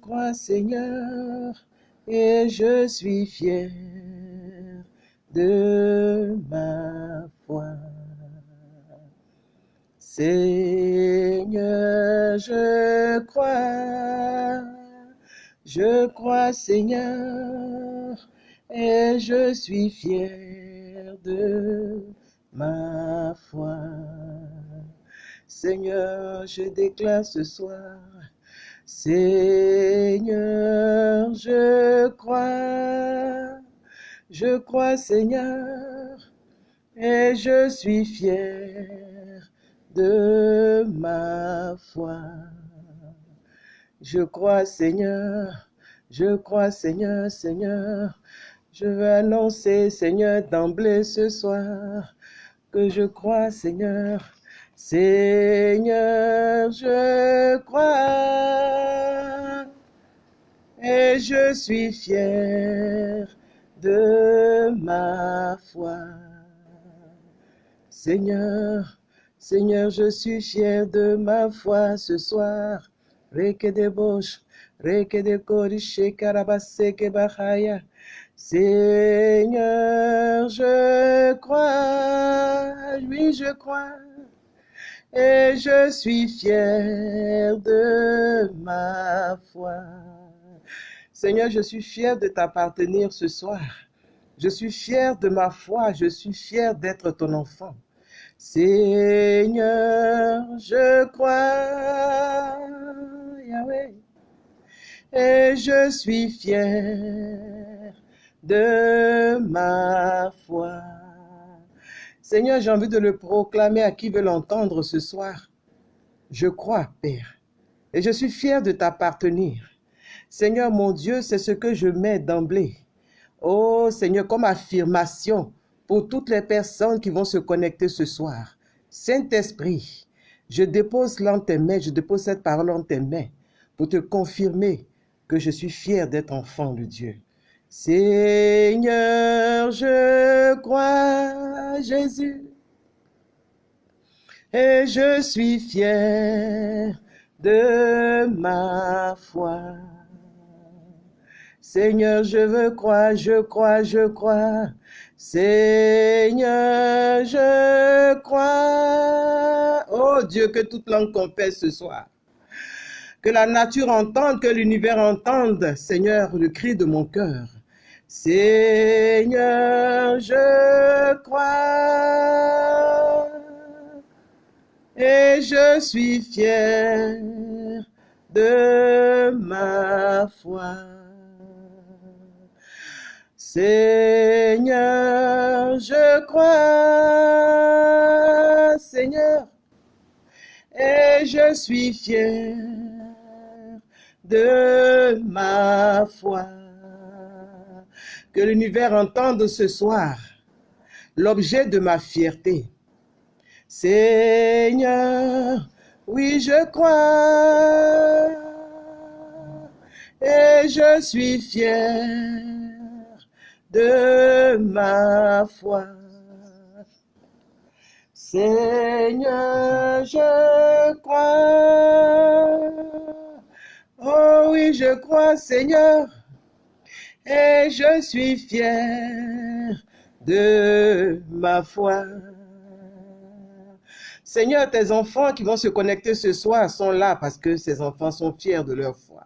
crois, Seigneur, et je suis fier de ma foi. Seigneur, je crois, je crois, Seigneur, et je suis fier de ma foi. Seigneur, je déclare ce soir, Seigneur, je crois, je crois, Seigneur, et je suis fier de ma foi. Je crois, Seigneur, je crois, Seigneur, Seigneur, je veux annoncer, Seigneur, d'emblée ce soir, que je crois, Seigneur, Seigneur, je crois et je suis fier de ma foi. Seigneur, Seigneur, je suis fier de ma foi ce soir. Reke de bosh, reke de korishe karabaseke bahaya. Seigneur, je crois, oui, je crois et je suis fier de ma foi. Seigneur, je suis fier de t'appartenir ce soir. Je suis fier de ma foi, je suis fier d'être ton enfant. Seigneur, je crois, Yahweh, et je suis fier de ma foi. Seigneur, j'ai envie de le proclamer à qui veut l'entendre ce soir. Je crois, Père, et je suis fier de t'appartenir. Seigneur, mon Dieu, c'est ce que je mets d'emblée. Oh Seigneur, comme affirmation pour toutes les personnes qui vont se connecter ce soir. Saint-Esprit, je dépose là tes mains, je dépose cette parole en tes mains pour te confirmer que je suis fier d'être enfant de Dieu. Seigneur, je crois Jésus et je suis fier de ma foi. Seigneur, je veux croire, je crois, je crois. Seigneur, je crois. Oh Dieu, que toute langue confesse ce soir. Que la nature entende, que l'univers entende, Seigneur, le cri de mon cœur. Seigneur, je crois et je suis fier de ma foi. Seigneur, je crois, Seigneur, et je suis fier de ma foi l'univers entende ce soir l'objet de ma fierté. Seigneur, oui, je crois et je suis fier de ma foi. Seigneur, je crois. Oh oui, je crois, Seigneur et je suis fier de ma foi. Seigneur, tes enfants qui vont se connecter ce soir sont là parce que ces enfants sont fiers de leur foi.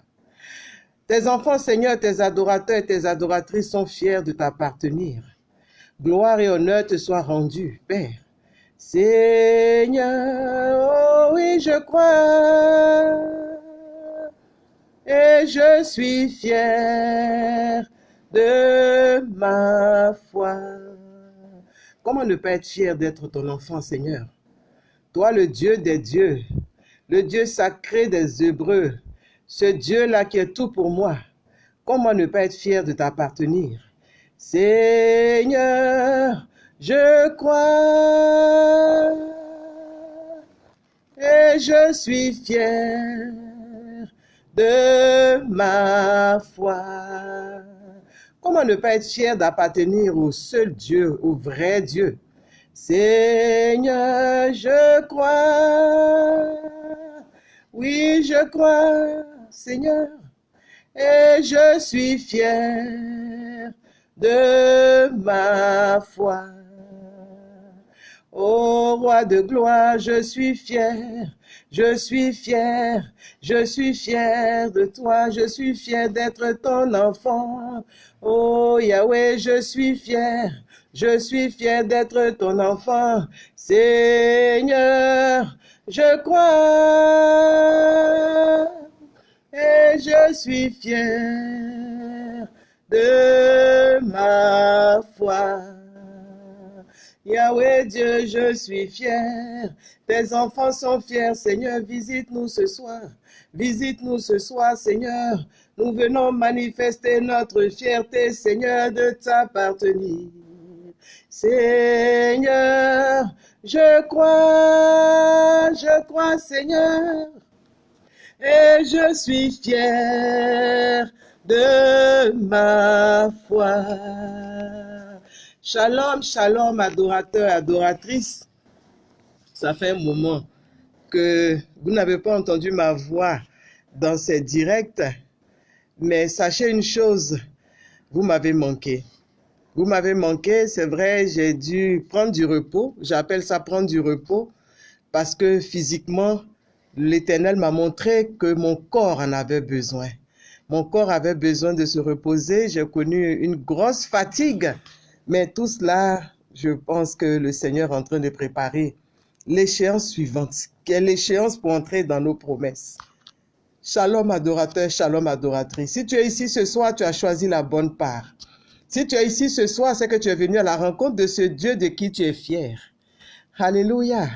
Tes enfants, Seigneur, tes adorateurs et tes adoratrices sont fiers de t'appartenir. Gloire et honneur te soient rendus, Père. Seigneur, oh oui, je crois et je suis fier de ma foi. Comment ne pas être fier d'être ton enfant, Seigneur? Toi, le Dieu des dieux, le Dieu sacré des Hébreux, ce Dieu-là qui est tout pour moi, comment ne pas être fier de t'appartenir? Seigneur, je crois et je suis fier de ma foi. Comment ne pas être fier d'appartenir au seul Dieu, au vrai Dieu? Seigneur, je crois. Oui, je crois, Seigneur. et je suis fier de ma foi. Ô roi de gloire, je suis fier, je suis fier, je suis fier de toi, je suis fier d'être ton enfant. Oh Yahweh, je suis fier, je suis fier d'être ton enfant. Seigneur, je crois et je suis fier de ma foi. Yahweh Dieu, je suis fier. Tes enfants sont fiers, Seigneur. Visite-nous ce soir. Visite-nous ce soir, Seigneur. Nous venons manifester notre fierté, Seigneur, de t'appartenir. Seigneur, je crois, je crois, Seigneur, et je suis fier de ma foi. Shalom, shalom, adorateurs, adoratrices. Ça fait un moment que vous n'avez pas entendu ma voix dans ces directs, mais sachez une chose, vous m'avez manqué. Vous m'avez manqué, c'est vrai, j'ai dû prendre du repos. J'appelle ça prendre du repos parce que physiquement, l'Éternel m'a montré que mon corps en avait besoin. Mon corps avait besoin de se reposer. J'ai connu une grosse fatigue, mais tout cela, je pense que le Seigneur est en train de préparer l'échéance suivante. Quelle échéance pour entrer dans nos promesses Shalom adorateur, shalom adoratrice. Si tu es ici ce soir, tu as choisi la bonne part. Si tu es ici ce soir, c'est que tu es venu à la rencontre de ce Dieu de qui tu es fier. Alléluia.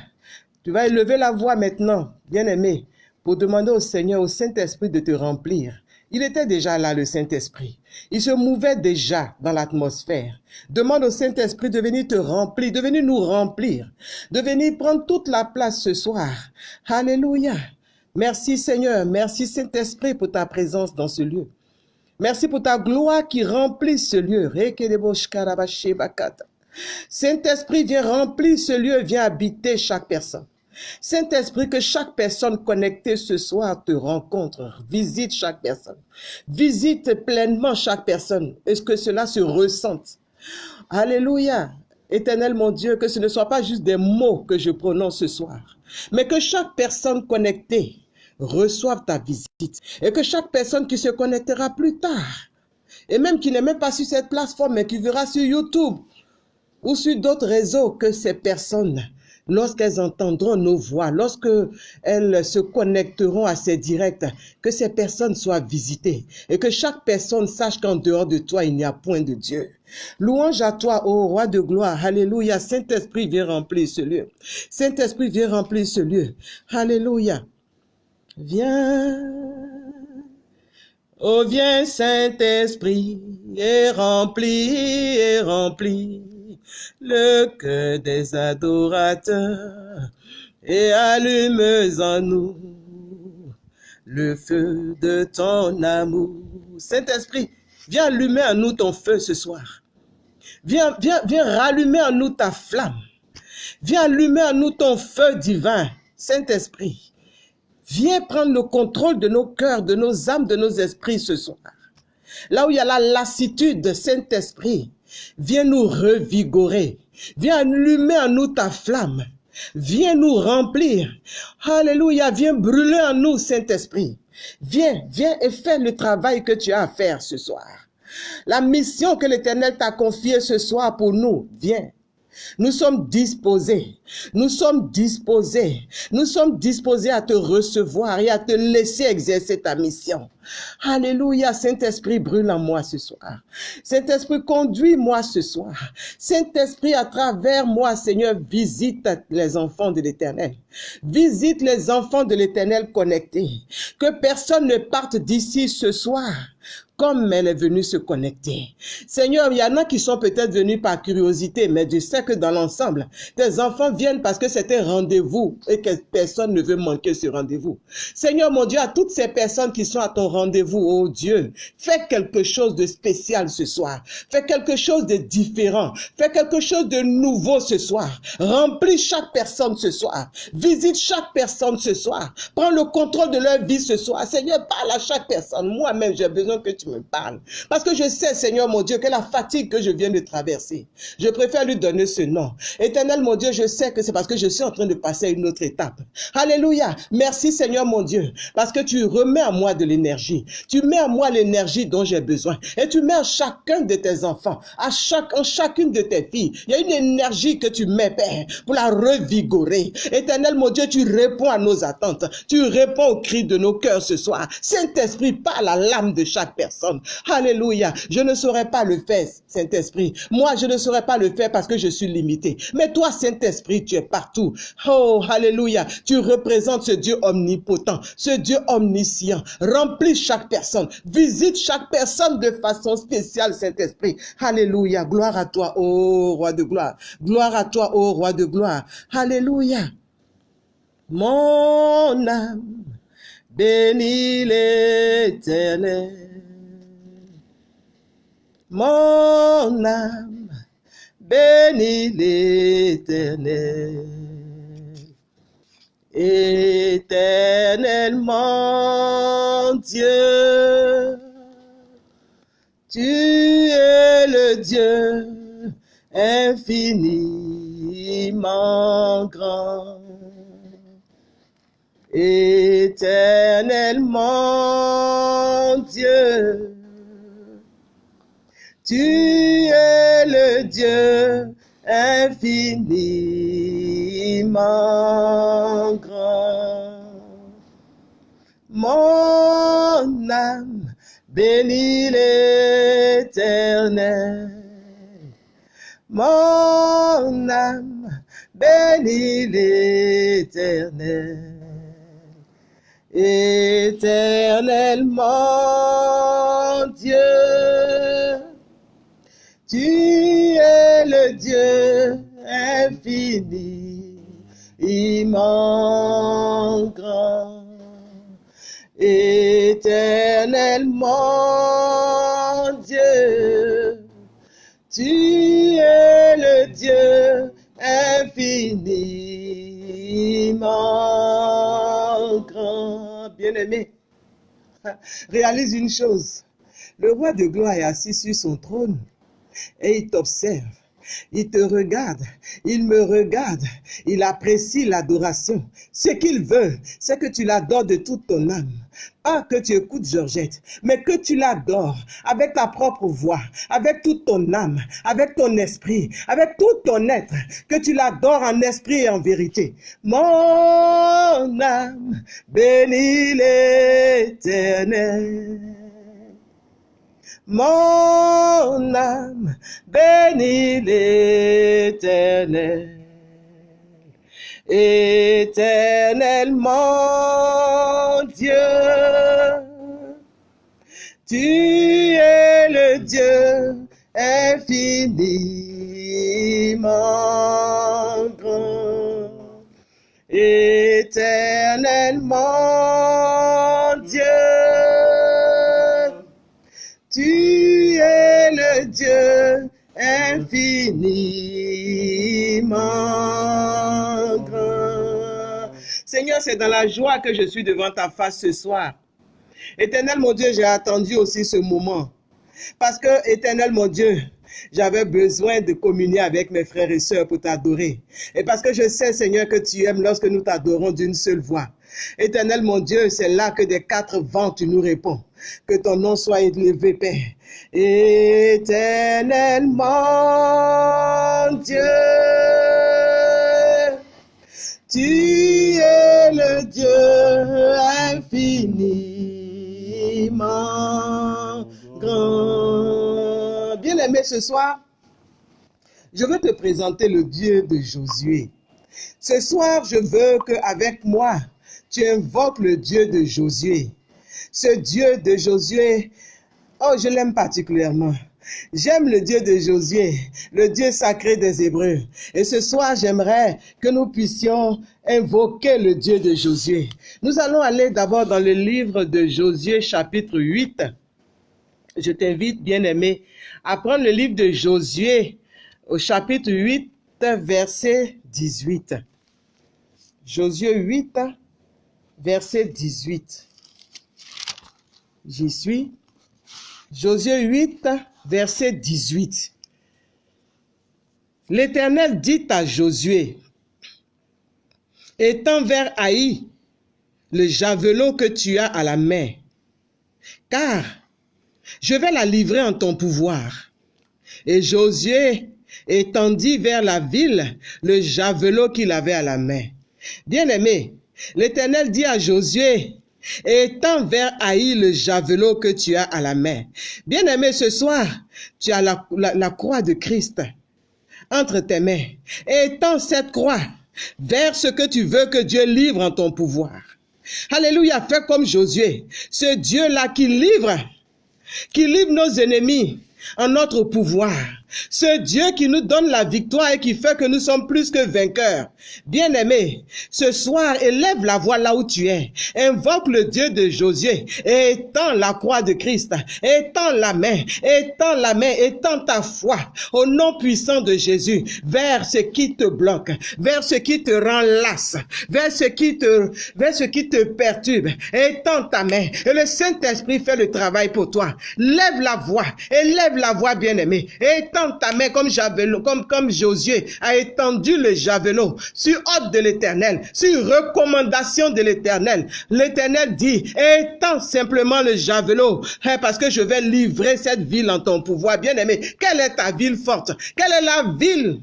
Tu vas élever la voix maintenant, bien-aimé, pour demander au Seigneur, au Saint-Esprit de te remplir. Il était déjà là, le Saint-Esprit. Il se mouvait déjà dans l'atmosphère. Demande au Saint-Esprit de venir te remplir, de venir nous remplir, de venir prendre toute la place ce soir. Alléluia. Merci Seigneur, merci Saint-Esprit pour ta présence dans ce lieu. Merci pour ta gloire qui remplit ce lieu. Saint-Esprit, viens remplir ce lieu, viens habiter chaque personne. Saint-Esprit, que chaque personne connectée ce soir te rencontre, visite chaque personne, visite pleinement chaque personne, est-ce que cela se ressente? Alléluia. Éternel mon Dieu, que ce ne soit pas juste des mots que je prononce ce soir, mais que chaque personne connectée reçoive ta visite et que chaque personne qui se connectera plus tard, et même qui n'est même pas sur cette plateforme, mais qui verra sur YouTube ou sur d'autres réseaux, que ces personnes lorsqu'elles entendront nos voix, lorsque elles se connecteront à ces directs, que ces personnes soient visitées et que chaque personne sache qu'en dehors de toi, il n'y a point de Dieu. Louange à toi, ô roi de gloire. Alléluia. Saint-Esprit, viens remplir ce lieu. Saint-Esprit, viens remplir ce lieu. Alléluia. Viens. Oh, viens, Saint-Esprit, et remplis, et remplis le cœur des adorateurs et allume en nous le feu de ton amour. Saint-Esprit, viens allumer en nous ton feu ce soir. Viens, viens, viens rallumer en nous ta flamme. Viens allumer en nous ton feu divin. Saint-Esprit, viens prendre le contrôle de nos cœurs, de nos âmes, de nos esprits ce soir. Là où il y a la lassitude, Saint-Esprit, Viens nous revigorer. Viens allumer en nous ta flamme. Viens nous remplir. Alléluia. Viens brûler en nous, Saint-Esprit. Viens, viens et fais le travail que tu as à faire ce soir. La mission que l'Éternel t'a confiée ce soir pour nous, viens. Nous sommes disposés. Nous sommes disposés. Nous sommes disposés à te recevoir et à te laisser exercer ta mission. Alléluia. Saint-Esprit, brûle en moi ce soir. Saint-Esprit, conduis-moi ce soir. Saint-Esprit, à travers moi, Seigneur, visite les enfants de l'éternel. Visite les enfants de l'éternel connectés. Que personne ne parte d'ici ce soir comme elle est venue se connecter. Seigneur, il y en a qui sont peut-être venus par curiosité, mais je sais que dans l'ensemble, tes enfants viennent parce que c'est un rendez-vous et que personne ne veut manquer ce rendez-vous. Seigneur, mon Dieu, à toutes ces personnes qui sont à ton rendez-vous, oh Dieu, fais quelque chose de spécial ce soir. Fais quelque chose de différent. Fais quelque chose de nouveau ce soir. Remplis chaque personne ce soir. Visite chaque personne ce soir. Prends le contrôle de leur vie ce soir. Seigneur, parle à chaque personne. Moi-même, j'ai besoin que tu me parles. Parce que je sais, Seigneur mon Dieu, que la fatigue que je viens de traverser, je préfère lui donner ce nom. Éternel mon Dieu, je sais que c'est parce que je suis en train de passer à une autre étape. Alléluia. Merci Seigneur mon Dieu, parce que tu remets à moi de l'énergie. Tu mets à moi l'énergie dont j'ai besoin. Et tu mets à chacun de tes enfants, à chaque, en chacune de tes filles. Il y a une énergie que tu mets, Père, pour la revigorer. Éternel mon Dieu, tu réponds à nos attentes. Tu réponds aux cris de nos cœurs ce soir. Saint-Esprit, parle à l'âme de chaque personne. Alléluia. Je ne saurais pas le faire, Saint-Esprit. Moi, je ne saurais pas le faire parce que je suis limité. Mais toi, Saint-Esprit, tu es partout. Oh, Alléluia. Tu représentes ce Dieu omnipotent, ce Dieu omniscient. Remplis chaque personne. Visite chaque personne de façon spéciale, Saint-Esprit. Alléluia. Gloire à toi, ô roi de gloire. Gloire à toi, ô roi de gloire. Alléluia. Mon âme bénit l'éternel. Mon âme bénit l'éternel. Éternellement Dieu, tu es le Dieu infiniment grand. Éternellement Dieu, tu es le Dieu infiniment grand. Mon âme bénit l'éternel. Mon âme bénit l'éternel. Éternellement Dieu, tu es le Dieu infiniment grand. Éternellement Dieu, tu es le Dieu infiniment grand. Bien-aimé, réalise une chose. Le roi de gloire est assis sur son trône et il t'observe. Il te regarde, il me regarde, il apprécie l'adoration. Ce qu'il veut, c'est que tu l'adores de toute ton âme. Pas que tu écoutes Georgette, mais que tu l'adores avec ta propre voix, avec toute ton âme, avec ton esprit, avec tout ton être, que tu l'adores en esprit et en vérité. Mon âme bénit l'éternel. Mon âme bénit l'éternel. Éternellement Dieu, tu es le Dieu infiniment grand. Éternellement tu es le Dieu infiniment grand. Seigneur, c'est dans la joie que je suis devant ta face ce soir. Éternel mon Dieu, j'ai attendu aussi ce moment. Parce que, éternel mon Dieu, j'avais besoin de communier avec mes frères et sœurs pour t'adorer. Et parce que je sais, Seigneur, que tu aimes lorsque nous t'adorons d'une seule voix. Éternel mon Dieu, c'est là que des quatre vents tu nous réponds. Que ton nom soit élevé, Père. Éternellement Dieu, tu es le Dieu infiniment grand. Bien aimé ce soir, je veux te présenter le Dieu de Josué. Ce soir, je veux qu'avec moi, tu invoques le Dieu de Josué. Ce Dieu de Josué Oh, je l'aime particulièrement. J'aime le Dieu de Josué, le Dieu sacré des Hébreux. Et ce soir, j'aimerais que nous puissions invoquer le Dieu de Josué. Nous allons aller d'abord dans le livre de Josué chapitre 8. Je t'invite, bien-aimé, à prendre le livre de Josué au chapitre 8, verset 18. Josué 8, verset 18. J'y suis. Josué 8, verset 18. L'Éternel dit à Josué, étends vers Haï le javelot que tu as à la main, car je vais la livrer en ton pouvoir. Et Josué étendit vers la ville le javelot qu'il avait à la main. Bien-aimé, l'Éternel dit à Josué, étends vers Haï le javelot que tu as à la main. Bien-aimé, ce soir, tu as la, la croix de Christ entre tes mains. Étends cette croix vers ce que tu veux que Dieu livre en ton pouvoir. Alléluia, fais comme Josué, ce Dieu-là qui livre, qui livre nos ennemis en notre pouvoir. Ce Dieu qui nous donne la victoire et qui fait que nous sommes plus que vainqueurs. Bien-aimé, ce soir, élève la voix là où tu es. Invoque le Dieu de Josué et étends la croix de Christ. Étends la main, étends la main, étends ta foi au nom puissant de Jésus vers ce qui te bloque, vers ce qui te rend lasse, vers ce qui te, vers ce qui te perturbe. Étends ta main et le Saint-Esprit fait le travail pour toi. Lève la voix, élève la voix bien-aimé. Étends ta main comme javelot, comme, comme Josué a étendu le javelot sur ordre de l'éternel, sur recommandation de l'éternel. L'éternel dit, étends simplement le javelot, hein, parce que je vais livrer cette ville en ton pouvoir. Bien aimé, quelle est ta ville forte? Quelle est la ville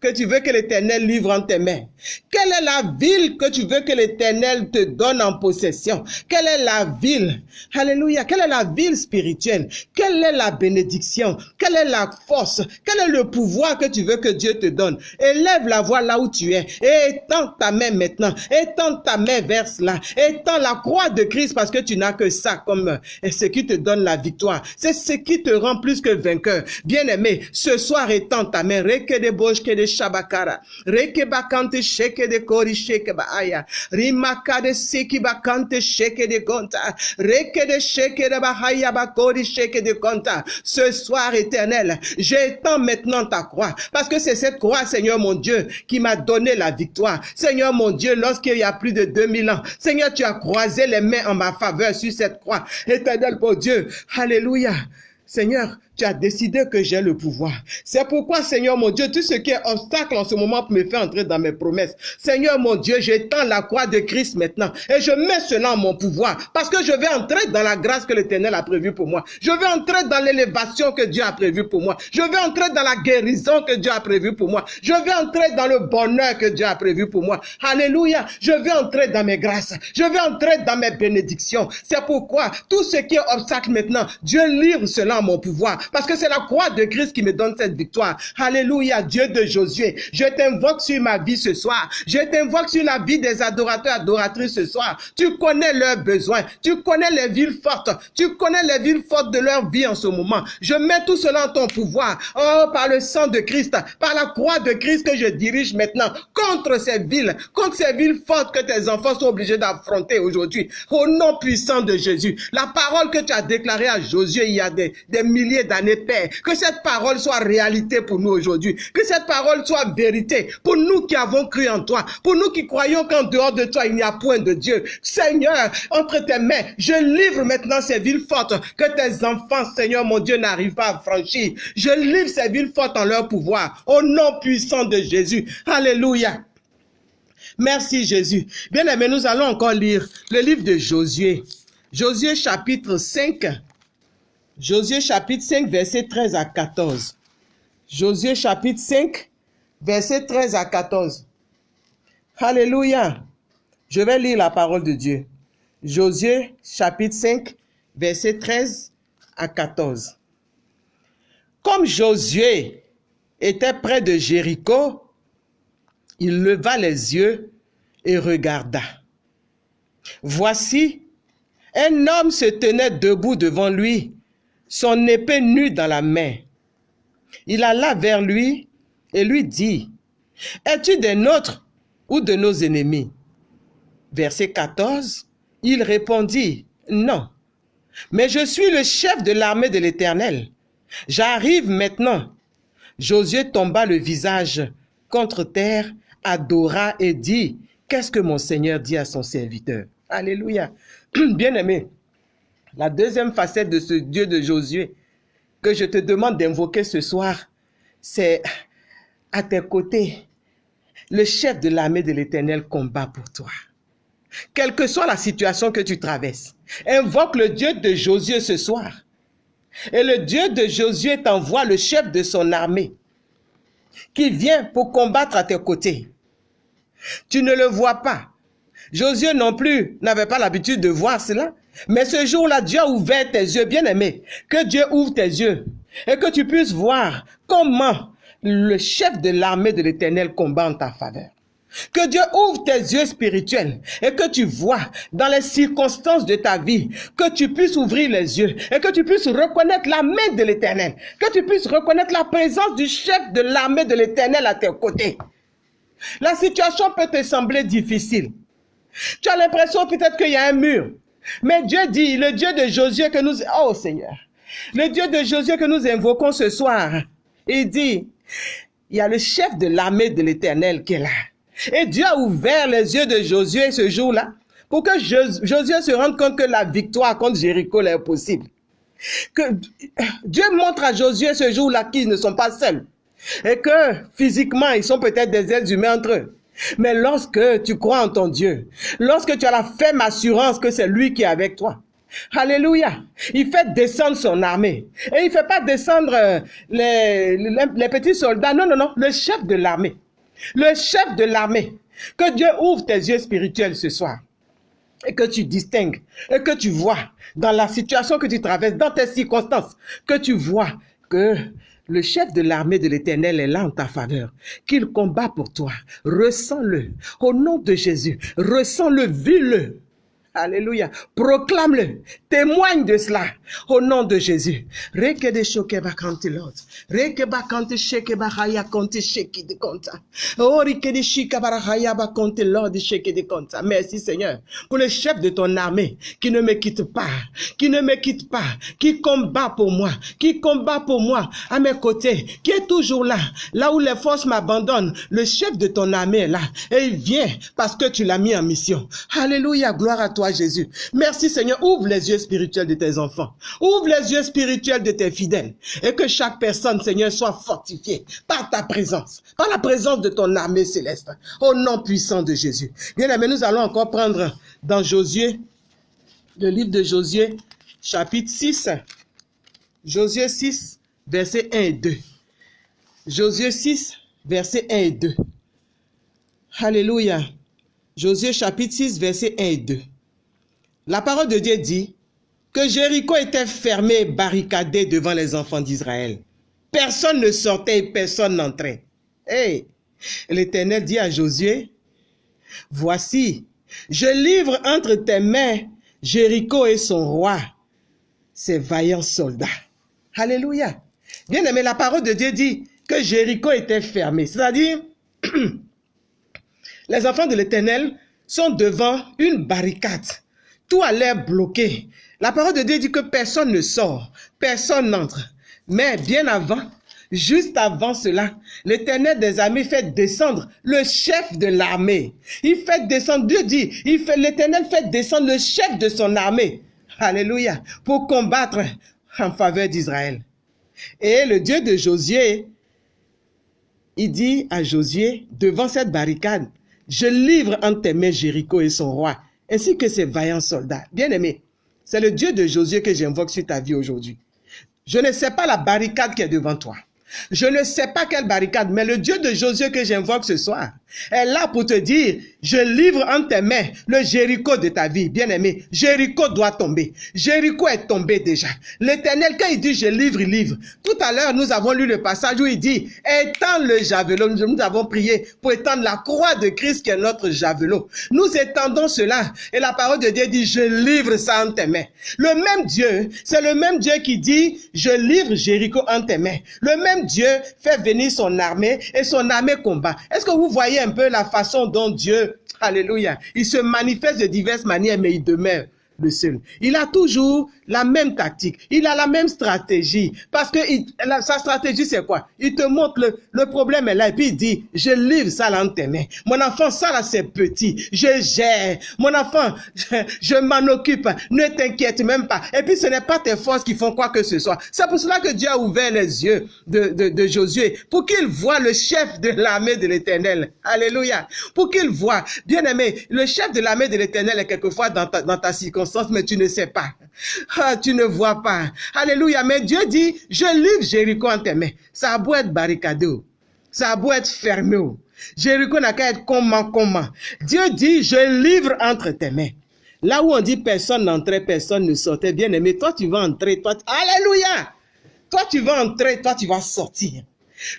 que tu veux que l'Éternel livre en tes mains Quelle est la ville que tu veux que l'Éternel te donne en possession? Quelle est la ville? Alléluia. Quelle est la ville spirituelle? Quelle est la bénédiction? Quelle est la force? Quel est le pouvoir que tu veux que Dieu te donne? Élève la voix là où tu es et étends ta main maintenant. Étends ta main vers cela. Étends la croix de Christ parce que tu n'as que ça comme euh, ce qui te donne la victoire. C'est ce qui te rend plus que vainqueur. Bien-aimé, ce soir étends ta main. de shke de shabakara. Reke bakante sheke de kori sheke baaya. Rimaka de seki bakante sheke de gonta. Reke de sheke de bahaya bakori sheke de gonta. Ce soir éternel, j'étends maintenant ta croix. Parce que c'est cette croix, Seigneur mon Dieu, qui m'a donné la victoire. Seigneur mon Dieu, lorsqu'il y a plus de 2000 ans, Seigneur, tu as croisé les mains en ma faveur sur cette croix. Éternel pour Dieu. Alléluia. Seigneur, tu as décidé que j'ai le pouvoir. C'est pourquoi, Seigneur mon Dieu, tout ce qui est obstacle en ce moment me fait entrer dans mes promesses. Seigneur mon Dieu, j'étends la croix de Christ maintenant et je mets cela en mon pouvoir parce que je vais entrer dans la grâce que l'Éternel a prévue pour moi. Je vais entrer dans l'élévation que Dieu a prévue pour moi. Je vais entrer dans la guérison que Dieu a prévue pour moi. Je vais entrer dans le bonheur que Dieu a prévu pour moi. Alléluia. Je vais entrer dans mes grâces. Je vais entrer dans mes bénédictions. C'est pourquoi tout ce qui est obstacle maintenant, Dieu livre cela en mon pouvoir parce que c'est la croix de Christ qui me donne cette victoire. Alléluia, Dieu de Josué. Je t'invoque sur ma vie ce soir. Je t'invoque sur la vie des adorateurs, adoratrices ce soir. Tu connais leurs besoins. Tu connais les villes fortes. Tu connais les villes fortes de leur vie en ce moment. Je mets tout cela en ton pouvoir. Oh, par le sang de Christ, par la croix de Christ que je dirige maintenant contre ces villes, contre ces villes fortes que tes enfants sont obligés d'affronter aujourd'hui. Au nom puissant de Jésus. La parole que tu as déclarée à Josué il y a des, des milliers d'années, Père. Que cette parole soit réalité pour nous aujourd'hui. Que cette parole soit vérité pour nous qui avons cru en toi. Pour nous qui croyons qu'en dehors de toi, il n'y a point de Dieu. Seigneur, entre tes mains, je livre maintenant ces villes fortes que tes enfants, Seigneur mon Dieu, n'arrivent pas à franchir. Je livre ces villes fortes en leur pouvoir. Au nom puissant de Jésus. Alléluia. Merci Jésus. Bien aimé, nous allons encore lire le livre de Josué. Josué chapitre 5, Josué chapitre 5, verset 13 à 14. Josué chapitre 5, verset 13 à 14. Alléluia. Je vais lire la parole de Dieu. Josué chapitre 5, verset 13 à 14. Comme Josué était près de Jéricho, il leva les yeux et regarda. Voici, un homme se tenait debout devant lui son épée nue dans la main. Il alla vers lui et lui dit, Es-tu des nôtres ou de nos ennemis? Verset 14, il répondit, Non, mais je suis le chef de l'armée de l'Éternel. J'arrive maintenant. Josué tomba le visage contre terre, adora et dit, Qu'est-ce que mon Seigneur dit à son serviteur? Alléluia. Bien-aimé, la deuxième facette de ce Dieu de Josué que je te demande d'invoquer ce soir, c'est à tes côtés, le chef de l'armée de l'Éternel combat pour toi. Quelle que soit la situation que tu traverses, invoque le Dieu de Josué ce soir. Et le Dieu de Josué t'envoie le chef de son armée qui vient pour combattre à tes côtés. Tu ne le vois pas. Josué non plus n'avait pas l'habitude de voir cela. Mais ce jour-là, Dieu a ouvert tes yeux, bien aimé. Que Dieu ouvre tes yeux et que tu puisses voir comment le chef de l'armée de l'éternel combat en ta faveur. Que Dieu ouvre tes yeux spirituels et que tu vois dans les circonstances de ta vie, que tu puisses ouvrir les yeux et que tu puisses reconnaître la main de l'éternel, que tu puisses reconnaître la présence du chef de l'armée de l'éternel à tes côtés. La situation peut te sembler difficile. Tu as l'impression peut-être qu'il y a un mur. Mais Dieu dit, le Dieu de Josué que nous... Oh Seigneur, le Dieu de Josué que nous invoquons ce soir, il dit, il y a le chef de l'armée de l'éternel qui est là. Et Dieu a ouvert les yeux de Josué ce jour-là pour que Josué se rende compte que la victoire contre Jéricho est possible. Que Dieu montre à Josué ce jour-là qu'ils ne sont pas seuls. Et que physiquement, ils sont peut-être des êtres humains entre eux. Mais lorsque tu crois en ton Dieu, lorsque tu as la ferme assurance que c'est lui qui est avec toi, Alléluia. Il fait descendre son armée. Et il fait pas descendre euh, les, les, petits soldats. Non, non, non. Le chef de l'armée. Le chef de l'armée. Que Dieu ouvre tes yeux spirituels ce soir. Et que tu distingues. Et que tu vois dans la situation que tu traverses, dans tes circonstances, que tu vois que le chef de l'armée de l'Éternel est là en ta faveur, qu'il combat pour toi. Ressens-le. Au nom de Jésus, ressens-le, vis-le. Alléluia. Proclame-le. Témoigne de cela. Au nom de Jésus. Reke de. Reke bakanti sheke bahaya konti sheki de konta. De shika lord sheke de. Merci Seigneur pour le chef de ton armée qui ne me quitte pas, qui ne me quitte pas, qui combat pour moi, qui combat pour moi à mes côtés, qui est toujours là, là où les forces m'abandonnent. Le chef de ton armée est là et il vient parce que tu l'as mis en mission. Alléluia. Gloire à toi Jésus. Merci Seigneur. Ouvre les yeux spirituels de tes enfants. Ouvre les yeux spirituels de tes fidèles. Et que chaque personne, Seigneur, soit fortifiée par ta présence, par la présence de ton armée céleste. Au nom puissant de Jésus. Bien aimé, nous allons encore prendre dans Josué, le livre de Josué, chapitre 6. Josué 6, versets 1 et 2. Josué 6, versets 1 et 2. Alléluia. Josué chapitre 6, versets 1 et 2. La parole de Dieu dit que Jéricho était fermé, barricadé devant les enfants d'Israël. Personne ne sortait et personne n'entrait. Et l'Éternel dit à Josué, voici, je livre entre tes mains Jéricho et son roi, ses vaillants soldats. Alléluia. Bien aimé, la parole de Dieu dit que Jéricho était fermé. C'est-à-dire, les enfants de l'Éternel sont devant une barricade tout a l'air bloqué. La parole de Dieu dit que personne ne sort, personne n'entre. Mais bien avant, juste avant cela, l'éternel des armées fait descendre le chef de l'armée. Il fait descendre, Dieu dit, il fait, l'éternel fait descendre le chef de son armée. Alléluia. Pour combattre en faveur d'Israël. Et le Dieu de Josué, il dit à Josué, devant cette barricade, je livre entre tes mains Jéricho et son roi ainsi que ses vaillants soldats. Bien-aimé, c'est le Dieu de Josué que j'invoque sur ta vie aujourd'hui. Je ne sais pas la barricade qui est devant toi. Je ne sais pas quelle barricade, mais le Dieu de Josué que j'invoque ce soir est là pour te dire, je livre en tes mains le Jéricho de ta vie, bien-aimé. Jéricho doit tomber. Jéricho est tombé déjà. L'éternel, quand il dit je livre, il livre. Tout à l'heure, nous avons lu le passage où il dit, étends le javelot. Nous avons prié pour étendre la croix de Christ qui est notre javelot. Nous étendons cela. Et la parole de Dieu dit, je livre ça en tes mains. Le même Dieu, c'est le même Dieu qui dit, je livre Jéricho en tes mains. Le même Dieu fait venir son armée et son armée combat. Est-ce que vous voyez un peu la façon dont Dieu, alléluia, il se manifeste de diverses manières, mais il demeure le seul. Il a toujours la même tactique, il a la même stratégie. Parce que sa stratégie, c'est quoi? Il te montre le, problème est là et puis il dit, je livre ça là en tes mains. Mon enfant, ça là c'est petit, je gère. Mon enfant, je, m'en occupe, ne t'inquiète même pas. Et puis ce n'est pas tes forces qui font quoi que ce soit. C'est pour cela que Dieu a ouvert les yeux de Josué, pour qu'il voit le chef de l'armée de l'éternel. Alléluia. Pour qu'il voit, bien aimé, le chef de l'armée de l'éternel est quelquefois dans ta, dans ta circonstance, mais tu ne sais pas. Tu ne vois pas. Alléluia. Mais Dieu dit, je livre Jéricho en tes mains. Ça a beau être barricadé. Ça a beau être fermé. Jéricho n'a qu'à être comment, comment. Dieu dit, je livre entre tes mains. Là où on dit personne n'entrait, personne ne sortait, bien aimé, toi tu vas entrer, toi, Alléluia! Toi tu vas entrer, toi tu vas sortir.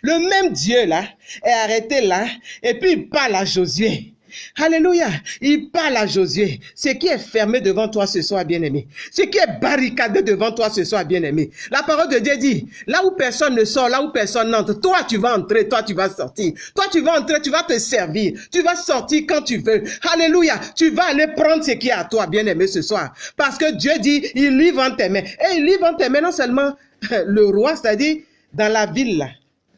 Le même Dieu là est arrêté là et puis il parle à Josué. Alléluia. Il parle à Josué. Ce qui est fermé devant toi ce soir, bien-aimé. Ce qui est barricadé devant toi ce soir, bien-aimé. La parole de Dieu dit, là où personne ne sort, là où personne n'entre, toi tu vas entrer, toi tu vas sortir. Toi tu vas entrer, tu vas te servir. Tu vas sortir quand tu veux. Alléluia. Tu vas aller prendre ce qui est à toi, bien-aimé, ce soir. Parce que Dieu dit, il livre en tes mains. Et il livre en tes mains non seulement le roi, c'est-à-dire dans la ville là.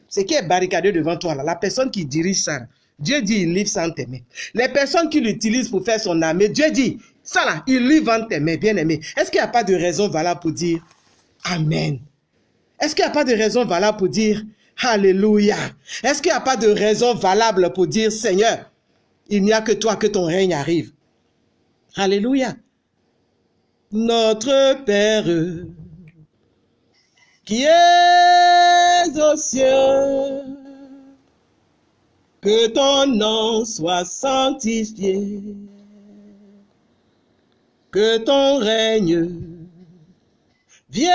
Ce qui est barricadé devant toi là, la personne qui dirige ça. Dieu dit, il livre sans tes mains. Les personnes qui l'utilisent pour faire son armée, Dieu dit, ça là, il livre en tes mains, bien aimé. Est-ce qu'il n'y a pas de raison valable pour dire Amen? Est-ce qu'il n'y a pas de raison valable pour dire Alléluia? Est-ce qu'il n'y a pas de raison valable pour dire Seigneur, il n'y a que toi que ton règne arrive? Alléluia. Notre Père qui est aux cieux que ton nom soit sanctifié, que ton règne vienne,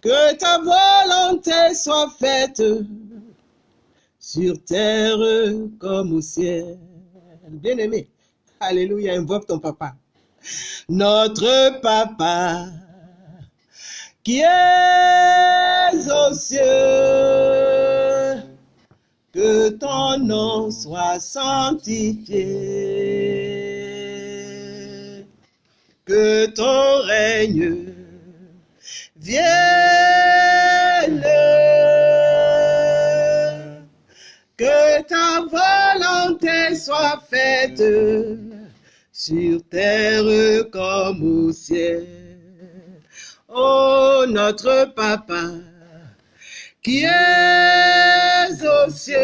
que ta volonté soit faite sur terre comme au ciel. Bien-aimé, Alléluia, invoque ton papa. Notre papa qui es aux cieux, que ton nom soit sanctifié, que ton règne vienne, que ta volonté soit faite sur terre comme au ciel. Oh notre Papa, qui es aux cieux,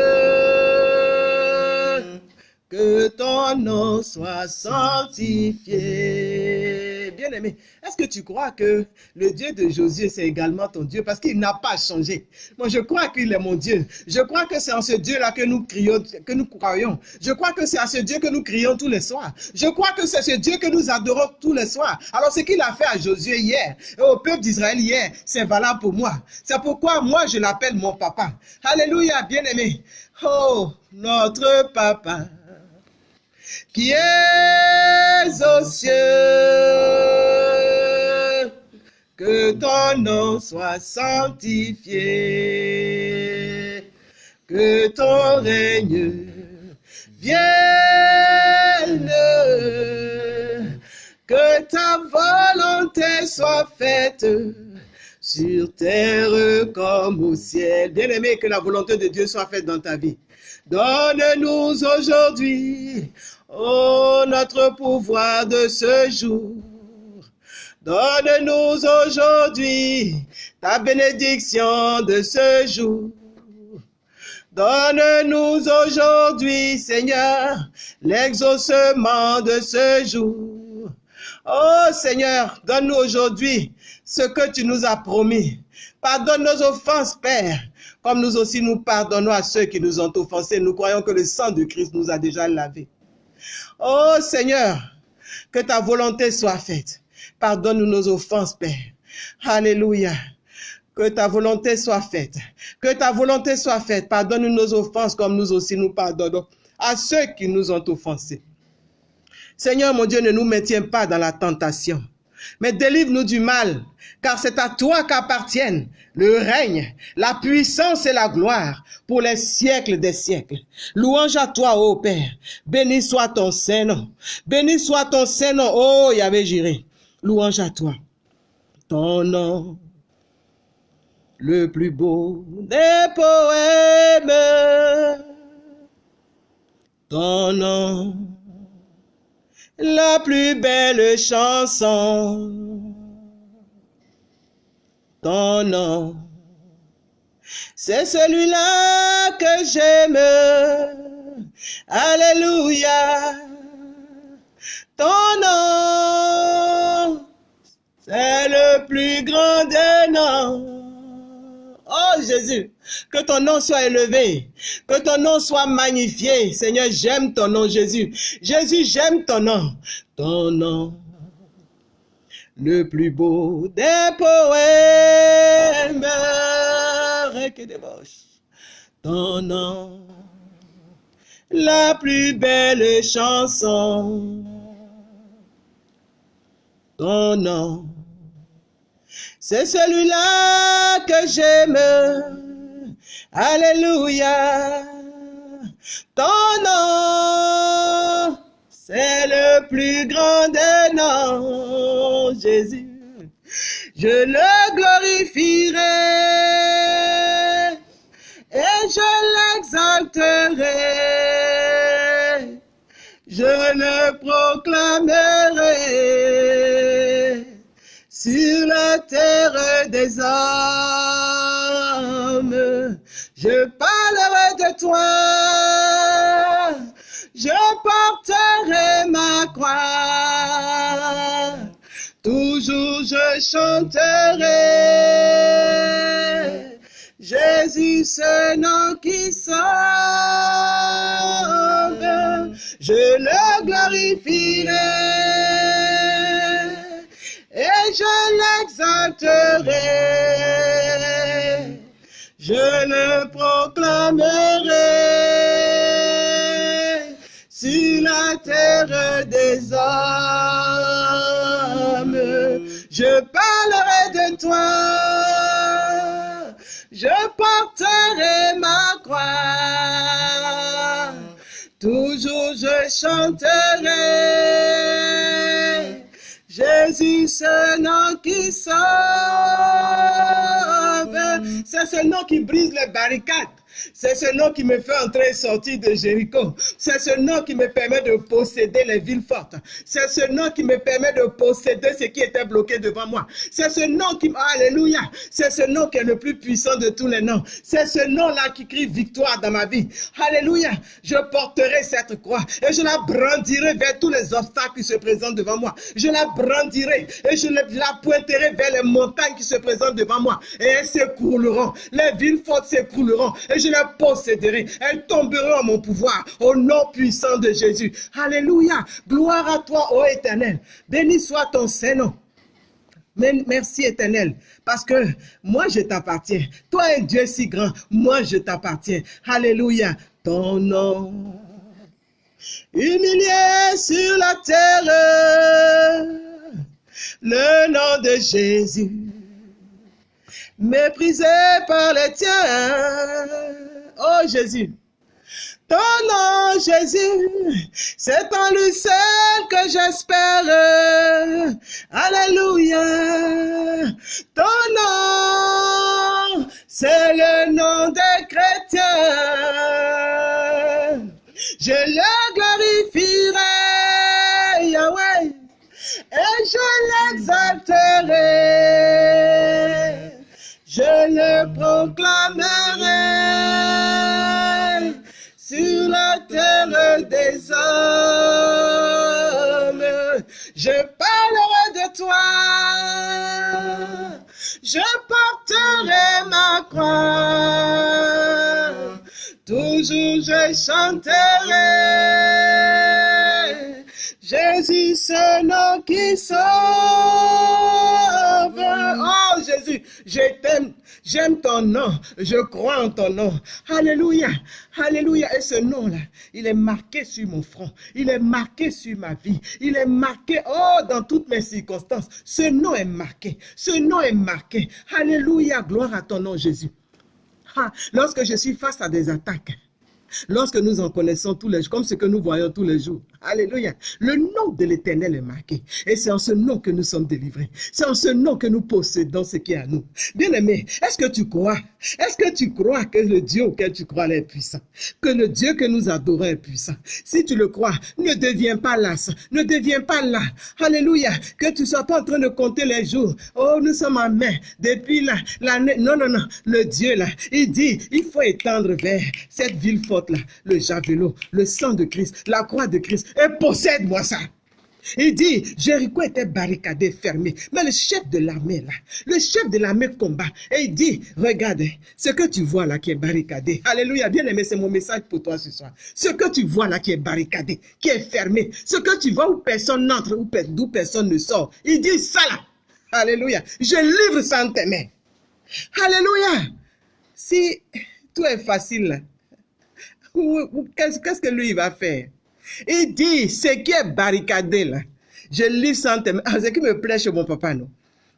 que ton nom soit sanctifié. Bien-aimé, est-ce que tu crois que le Dieu de Josué, c'est également ton Dieu? Parce qu'il n'a pas changé Moi, je crois qu'il est mon Dieu. Je crois que c'est en ce Dieu-là que nous crions, que nous croyons. Je crois que c'est à ce Dieu que nous crions tous les soirs. Je crois que c'est ce Dieu que nous adorons tous les soirs. Alors, ce qu'il a fait à Josué hier et au peuple d'Israël hier, c'est valable pour moi. C'est pourquoi moi, je l'appelle mon papa. Alléluia, bien-aimé. Oh, notre papa qui es aux cieux, que ton nom soit sanctifié, que ton règne vienne, que ta volonté soit faite sur terre comme au ciel. Bien aimé, que la volonté de Dieu soit faite dans ta vie. Donne-nous aujourd'hui Oh, notre pouvoir de ce jour, donne-nous aujourd'hui ta bénédiction de ce jour. Donne-nous aujourd'hui, Seigneur, l'exaucement de ce jour. Oh Seigneur, donne-nous aujourd'hui ce que tu nous as promis. Pardonne nos offenses, Père, comme nous aussi nous pardonnons à ceux qui nous ont offensés. Nous croyons que le sang de Christ nous a déjà lavés. Oh Seigneur, que ta volonté soit faite. Pardonne-nous nos offenses, Père. Alléluia. Que ta volonté soit faite. Que ta volonté soit faite. Pardonne-nous nos offenses comme nous aussi nous pardonnons à ceux qui nous ont offensés. Seigneur mon Dieu, ne nous maintiens pas dans la tentation, mais délivre-nous du mal, car c'est à toi qu'appartiennent le règne, la puissance et la gloire pour les siècles des siècles. Louange à toi, ô Père. Béni soit ton Saint-Nom. Béni soit ton Saint-Nom, ô Yahvé Jiré. Louange à toi. Ton nom, le plus beau des poèmes. Ton nom, la plus belle chanson. Ton nom, c'est celui-là que j'aime. Alléluia. Ton nom, c'est le plus grand des noms. Oh Jésus, que ton nom soit élevé, que ton nom soit magnifié. Seigneur, j'aime ton nom, Jésus. Jésus, j'aime ton nom. Ton nom, le plus beau des poèmes. Ton nom, la plus belle chanson. Ton nom, c'est celui-là que j'aime. Alléluia. Ton nom, c'est le plus grand des noms, Jésus. Je le glorifierai et je l'exalterai. Je le proclamerai sur la terre des hommes. Je parlerai de toi, je porterai ma croix. Toujours je chanterai Jésus, ce nom qui sauve. Je le glorifierai et je l'exalterai. Je le proclamerai sur la terre des hommes. Je parlerai de toi, je porterai ma croix. Toujours je chanterai Jésus, ce nom qui sauve. C'est ce nom qui brise les barricades. C'est ce nom qui me fait entrer et sortir de Jéricho. C'est ce nom qui me permet de posséder les villes fortes. C'est ce nom qui me permet de posséder ce qui était bloqué devant moi. C'est ce nom qui... Alléluia. C'est ce nom qui est le plus puissant de tous les noms. C'est ce nom-là qui crie victoire dans ma vie. Alléluia. Je porterai cette croix et je la brandirai vers tous les obstacles qui se présentent devant moi. Je la brandirai et je la pointerai vers les montagnes qui se présentent devant moi. Et elles s'écrouleront. Les villes fortes s'écrouleront. Je les posséderai. Elles tomberont en mon pouvoir au nom puissant de Jésus. Alléluia. Gloire à toi, ô éternel. Béni soit ton Saint-Nom. Merci éternel, parce que moi je t'appartiens. Toi es Dieu si grand, moi je t'appartiens. Alléluia. Ton nom, humilié sur la terre, le nom de Jésus méprisé par les tiens. Oh Jésus, ton nom Jésus, c'est en lui seul que j'espère. Alléluia. Ton nom, c'est le nom des chrétiens. Je le glorifierai, Yahweh, et je l'exalterai sur la terre des hommes. Je parle parlerai de toi. Je porterai ma croix. Toujours je chanterai. Jésus, ce nom qui sauve. Oh Jésus, je t'aime. J'aime ton nom. Je crois en ton nom. Alléluia. Alléluia. Et ce nom-là, il est marqué sur mon front. Il est marqué sur ma vie. Il est marqué, oh, dans toutes mes circonstances. Ce nom est marqué. Ce nom est marqué. Alléluia. Gloire à ton nom, Jésus. Ah, lorsque je suis face à des attaques, lorsque nous en connaissons tous les jours, comme ce que nous voyons tous les jours. Alléluia. Le nom de l'Éternel est marqué. Et c'est en ce nom que nous sommes délivrés. C'est en ce nom que nous possédons ce qui est à nous. Bien-aimé, est-ce que tu crois? Est-ce que tu crois que le Dieu auquel tu crois est puissant? Que le Dieu que nous adorons est puissant? Si tu le crois, ne deviens pas las. Ne deviens pas là. Alléluia. Que tu ne sois pas en train de compter les jours. Oh, nous sommes en mai. Depuis l'année. non, non, non. Le Dieu là, il dit, il faut étendre vers cette ville forte là, le javelot, le sang de Christ, la croix de Christ, et possède-moi ça. Il dit, Jéricho était barricadé, fermé. Mais le chef de l'armée, là, le chef de l'armée combat. Et il dit, regarde, ce que tu vois là qui est barricadé. Alléluia, bien aimé, c'est mon message pour toi ce soir. Ce que tu vois là qui est barricadé, qui est fermé. Ce que tu vois où personne n'entre, d'où personne ne sort. Il dit ça là. Alléluia. Je livre ça en tes mains. Alléluia. Si tout est facile qu'est-ce que lui va faire? Il dit, ce qui est barricadé là, je lis sans te... Ah, ce qui me plaît chez mon papa, non.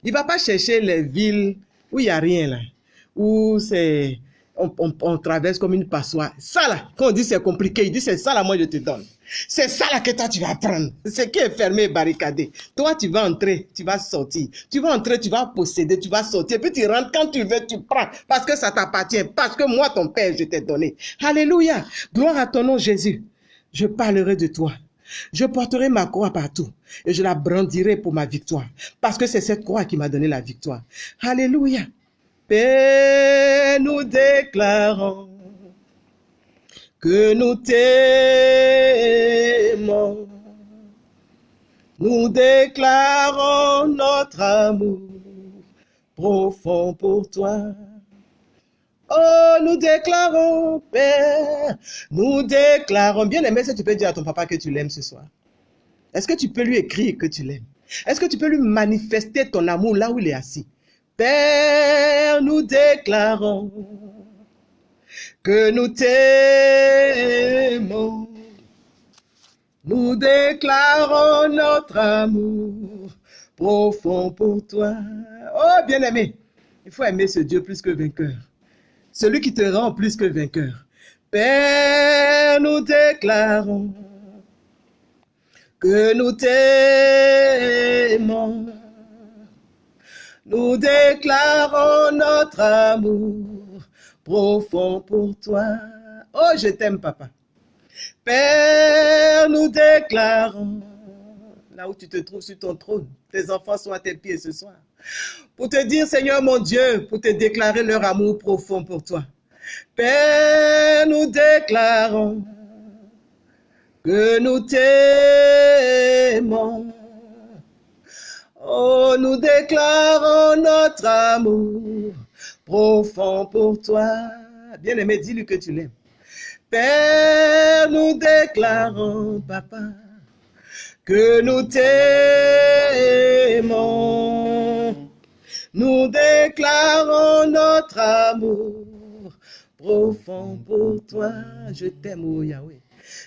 Il va pas chercher les villes où il n'y a rien là, où c'est... On, traverse comme une passoire. Ça là, quand on dit c'est compliqué, il dit c'est ça là, moi je te donne. C'est ça là que toi tu vas prendre. Ce qui est fermé, barricadé. Toi tu vas entrer, tu vas sortir. Tu vas entrer, tu vas posséder, tu vas sortir. Puis tu rentres quand tu veux, tu prends. Parce que ça t'appartient. Parce que moi, ton Père, je t'ai donné. Alléluia. Gloire à ton nom, Jésus. Je parlerai de toi. Je porterai ma croix partout et je la brandirai pour ma victoire. Parce que c'est cette croix qui m'a donné la victoire. Alléluia. Père, nous déclarons que nous t'aimons. Nous déclarons notre amour profond pour toi. Oh, nous déclarons, Père, nous déclarons. Bien aimé, que tu peux dire à ton papa que tu l'aimes ce soir? Est-ce que tu peux lui écrire que tu l'aimes? Est-ce que tu peux lui manifester ton amour là où il est assis? Père, nous déclarons que nous t'aimons. Nous déclarons notre amour profond pour toi. Oh, bien-aimé, il faut aimer ce Dieu plus que vainqueur celui qui te rend plus que vainqueur. Père, nous déclarons que nous t'aimons. Nous déclarons notre amour profond pour toi. Oh, je t'aime, papa. Père, nous déclarons, là où tu te trouves sur ton trône, tes enfants sont à tes pieds ce soir pour te dire, Seigneur mon Dieu, pour te déclarer leur amour profond pour toi. Père, nous déclarons que nous t'aimons. Oh, nous déclarons notre amour profond pour toi. Bien-aimé, dis-lui que tu l'aimes. Père, nous déclarons, papa, que nous t'aimons. Nous déclarons notre amour profond pour toi. Je t'aime, oh Yahweh.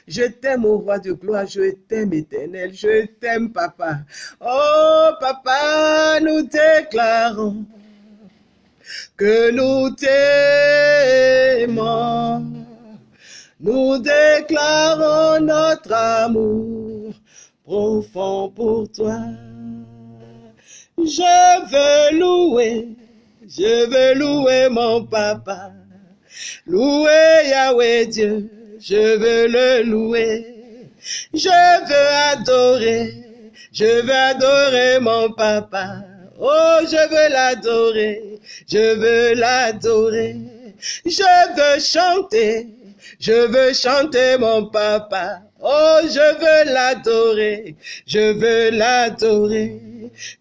Je t'aime, au roi de gloire, je t'aime, éternel, je t'aime, papa. Oh, papa, nous déclarons que nous t'aimons. Nous déclarons notre amour profond pour toi. Je veux louer, je veux louer mon papa. Louer Yahweh Dieu, je veux le louer. Je veux adorer, je veux adorer mon papa. Oh, je veux l'adorer, je veux l'adorer. Je veux chanter, je veux chanter mon papa. Oh, je veux l'adorer, je veux l'adorer.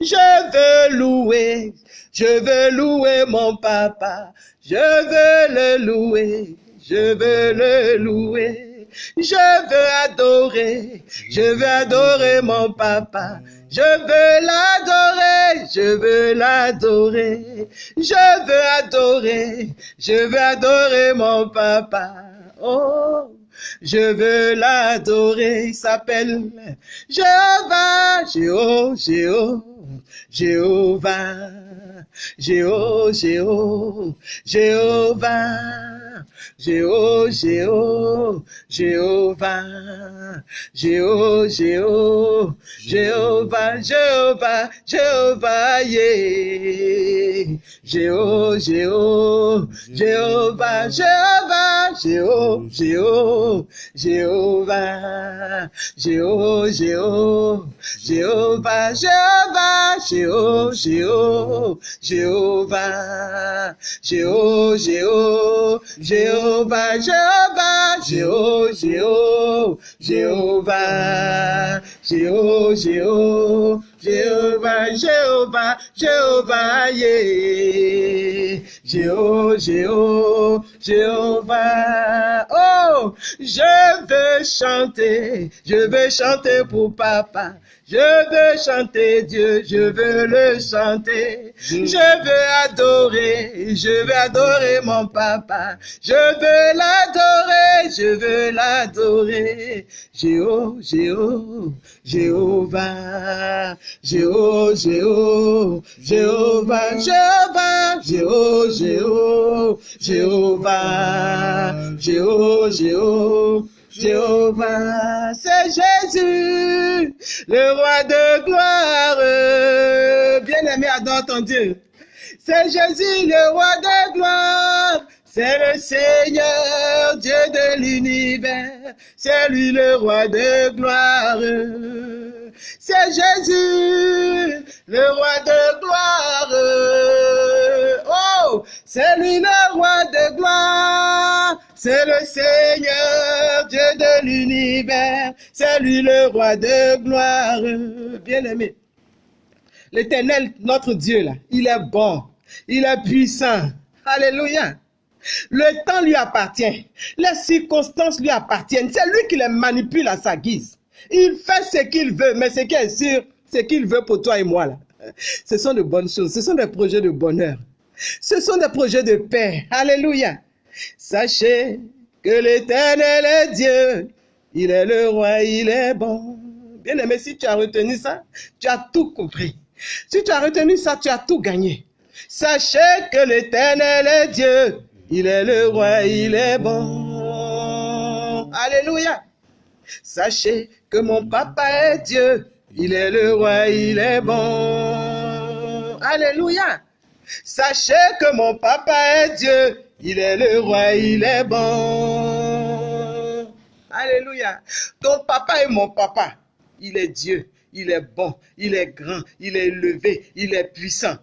Je veux louer, je veux louer mon papa. Je veux le louer, je veux le louer. Je veux adorer, je veux adorer mon papa. Je veux l'adorer, je veux l'adorer. Je veux adorer, je veux adorer mon papa. Oh, je veux l'adorer. Il s'appelle Jéhovah, Jéhovah, Jéhovah, Jéhovah, Jéhovah, Jéhovah, Jéhovah, Jéhovah, Jéhovah, Jéhovah, Jéhovah, Jéhovah, Jéhovah, yeah. Jéhovah, Jéhovah, Jéhovah, Jéhovah, Jéhovah, Jéhovah, Jéhovah, Jéhovah, Jéhovah, Jéhovah, Jéhovah, Jéhovah, Jéhovah, Jéhovah, Jéhovah, Jéhovah, Jehovah, Jehovah, Jeho, Jeho, Jehovah, Jeho, Jeho, Jehovah, Jehovah, Jehovah, yeah. Jéhovah, Jéhovah, Jéhovah. Oh, je veux chanter, je veux chanter pour papa. Je veux chanter Dieu, je veux le chanter. Je veux adorer, je veux adorer mon papa. Je veux l'adorer, je veux l'adorer. Jéhovah, Jéhovah, Jéhovah, Jéhovah, Jéhovah, Jéhovah, Jéhovah, Jéhovah, Jéhovah, Jéhovah, Jéhovah. Jéhovah, c'est Jésus, le roi de gloire. Bien-aimé, adore ton Dieu. C'est Jésus, le roi de gloire. C'est le Seigneur, Dieu de l'univers. C'est lui le roi de gloire. C'est Jésus, le roi de gloire. C'est lui le roi de gloire. C'est le Seigneur, Dieu de l'univers. C'est lui le roi de gloire. Bien-aimé. L'éternel, notre Dieu, il est bon. Il est puissant. Alléluia. Le temps lui appartient. Les circonstances lui appartiennent. C'est lui qui les manipule à sa guise. Il fait ce qu'il veut, mais ce qui est sûr, ce qu'il veut pour toi et moi. Là. Ce sont de bonnes choses. Ce sont des projets de bonheur. Ce sont des projets de paix. Alléluia. Sachez que l'éternel est Dieu. Il est le roi, il est bon. Bien aimé, si tu as retenu ça, tu as tout compris. Si tu as retenu ça, tu as tout gagné. Sachez que l'éternel est Dieu. Il est le roi, il est bon. Alléluia. Sachez que mon papa est Dieu. Il est le roi, il est bon. Alléluia. Sachez que mon papa est Dieu. Il est le roi, il est bon. Alléluia. Ton papa est mon papa. Il est Dieu. Il est bon. Il est grand. Il est élevé. Il est puissant.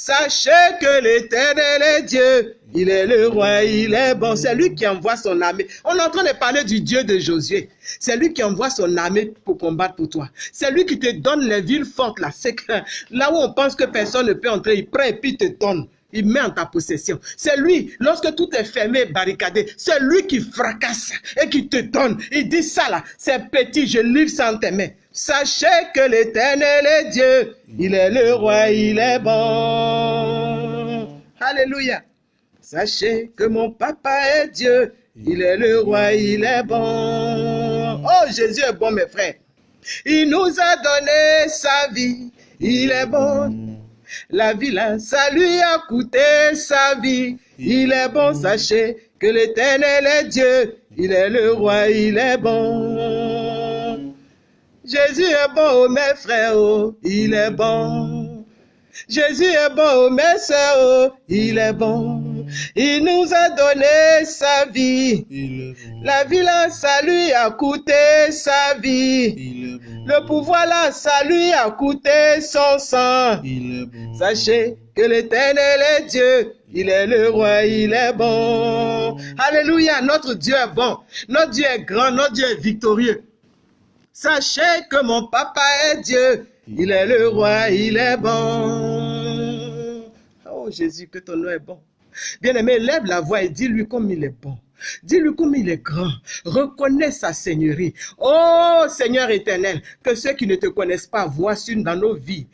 Sachez que l'éternel est Dieu. Il est le roi, il est bon. C'est lui qui envoie son armée. On est en train de parler du Dieu de Josué. C'est lui qui envoie son armée pour combattre pour toi. C'est lui qui te donne les villes fortes là. Là où on pense que personne ne peut entrer, il prend et puis te donne. Il met en ta possession. C'est lui, lorsque tout est fermé, barricadé, c'est lui qui fracasse et qui te donne. Il dit ça là, c'est petit, je livre sans tes mains. Sachez que l'éternel est Dieu. Il est le roi, il est bon. Alléluia. Sachez que mon papa est Dieu. Il est le roi, il est bon. Oh, Jésus est bon, mes frères. Il nous a donné sa vie. Il est bon. La vie là, ça lui a coûté sa vie. Il est bon, sachez que l'éternel est Dieu. Il est le roi, il est bon. Jésus est bon, mes frères, oh, il est bon. Jésus est bon, mes soeurs, oh, il est bon. Il nous a donné sa vie. La vie là, ça lui a coûté sa vie. Le pouvoir là, ça lui a coûté son sang. Sachez que l'éternel est Dieu. Il est le roi, il est bon. Alléluia, notre Dieu est bon. Notre Dieu est grand, notre Dieu est victorieux. Sachez que mon papa est Dieu. Il est le roi, il est bon. Oh Jésus, que ton nom est bon. Bien-aimé, lève la voix et dis-lui comme il est bon. Dis-lui comme il est grand. Reconnais sa seigneurie. Oh Seigneur éternel, que ceux qui ne te connaissent pas voient dans nos vies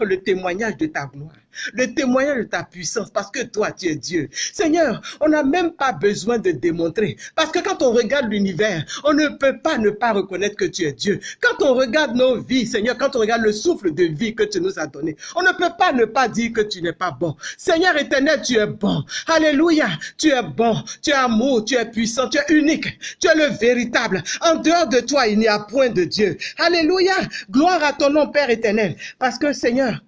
le témoignage de ta gloire le témoignage de ta puissance, parce que toi, tu es Dieu. Seigneur, on n'a même pas besoin de démontrer, parce que quand on regarde l'univers, on ne peut pas ne pas reconnaître que tu es Dieu. Quand on regarde nos vies, Seigneur, quand on regarde le souffle de vie que tu nous as donné, on ne peut pas ne pas dire que tu n'es pas bon. Seigneur éternel, tu es bon. Alléluia, tu es bon, tu es amour, tu es puissant, tu es unique, tu es le véritable. En dehors de toi, il n'y a point de Dieu. Alléluia, gloire à ton nom, Père éternel, parce que Seigneur,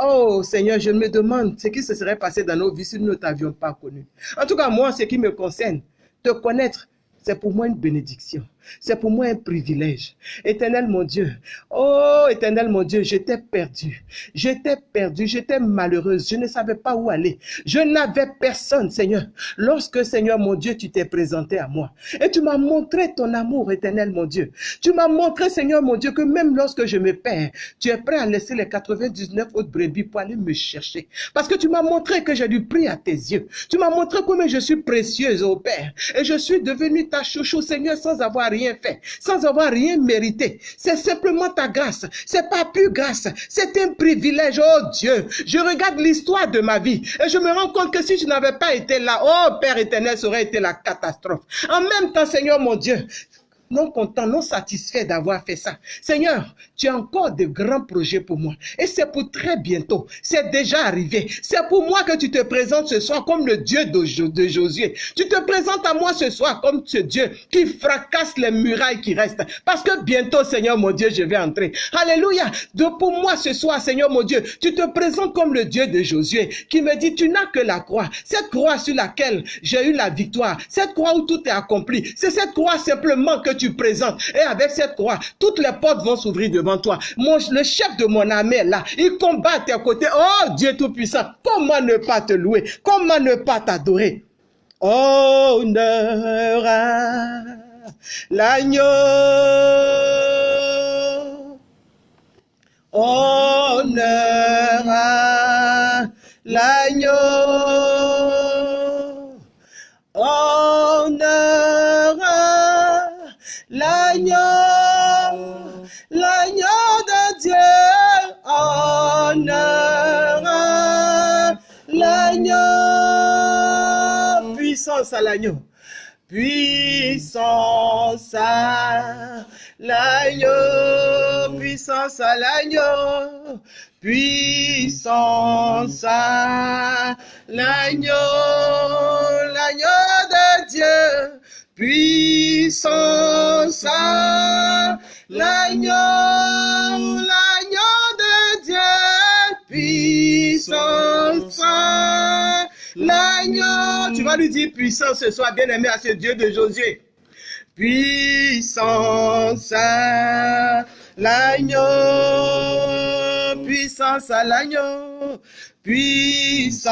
Oh Seigneur, je me demande ce qui se serait passé dans nos vies si nous ne t'avions pas connu. En tout cas, moi, ce qui me concerne, te connaître, c'est pour moi une bénédiction. C'est pour moi un privilège. Éternel mon Dieu, oh éternel mon Dieu, j'étais perdu. J'étais perdu, j'étais malheureuse, je ne savais pas où aller. Je n'avais personne, Seigneur. Lorsque, Seigneur mon Dieu, tu t'es présenté à moi et tu m'as montré ton amour, éternel mon Dieu. Tu m'as montré, Seigneur mon Dieu, que même lorsque je me perds, tu es prêt à laisser les 99 autres brebis pour aller me chercher. Parce que tu m'as montré que j'ai du prix à tes yeux. Tu m'as montré combien je suis précieuse, au Père. Et je suis devenu ta chouchou, Seigneur, sans avoir rien fait, sans avoir rien mérité. C'est simplement ta grâce. C'est pas plus grâce. C'est un privilège. Oh Dieu, je regarde l'histoire de ma vie et je me rends compte que si je n'avais pas été là, oh Père éternel, ça aurait été la catastrophe. En même temps, Seigneur mon Dieu, non content, non satisfait d'avoir fait ça. Seigneur, tu as encore de grands projets pour moi. Et c'est pour très bientôt. C'est déjà arrivé. C'est pour moi que tu te présentes ce soir comme le Dieu de, Josué. Tu te présentes à moi ce soir comme ce Dieu qui fracasse les murailles qui restent. Parce que bientôt, Seigneur mon Dieu, je vais entrer. Alléluia. De pour moi ce soir, Seigneur mon Dieu, tu te présentes comme le Dieu de Josué qui me dit, tu n'as que la croix. Cette croix sur laquelle j'ai eu la victoire. Cette croix où tout est accompli. C'est cette croix simplement que tu présentes. Et avec cette croix, toutes les portes vont s'ouvrir devant toi. Mon, le chef de mon armée là, il combat à tes côtés. Oh Dieu Tout-Puissant, comment ne pas te louer? Comment ne pas t'adorer? À l'agneau. Honneur à l'agneau. l'agneau, puissance à l'agneau, puissance à l'agneau, puissance à l'agneau, l'agneau, l'agneau de Dieu, puissance à l'agneau, l'agneau de Dieu, puissance à l'agneau. Tu vas lui dire puissance ce soir, bien aimé à ce Dieu de Josué. Puissance à l'agneau, puissance à l'agneau, puissance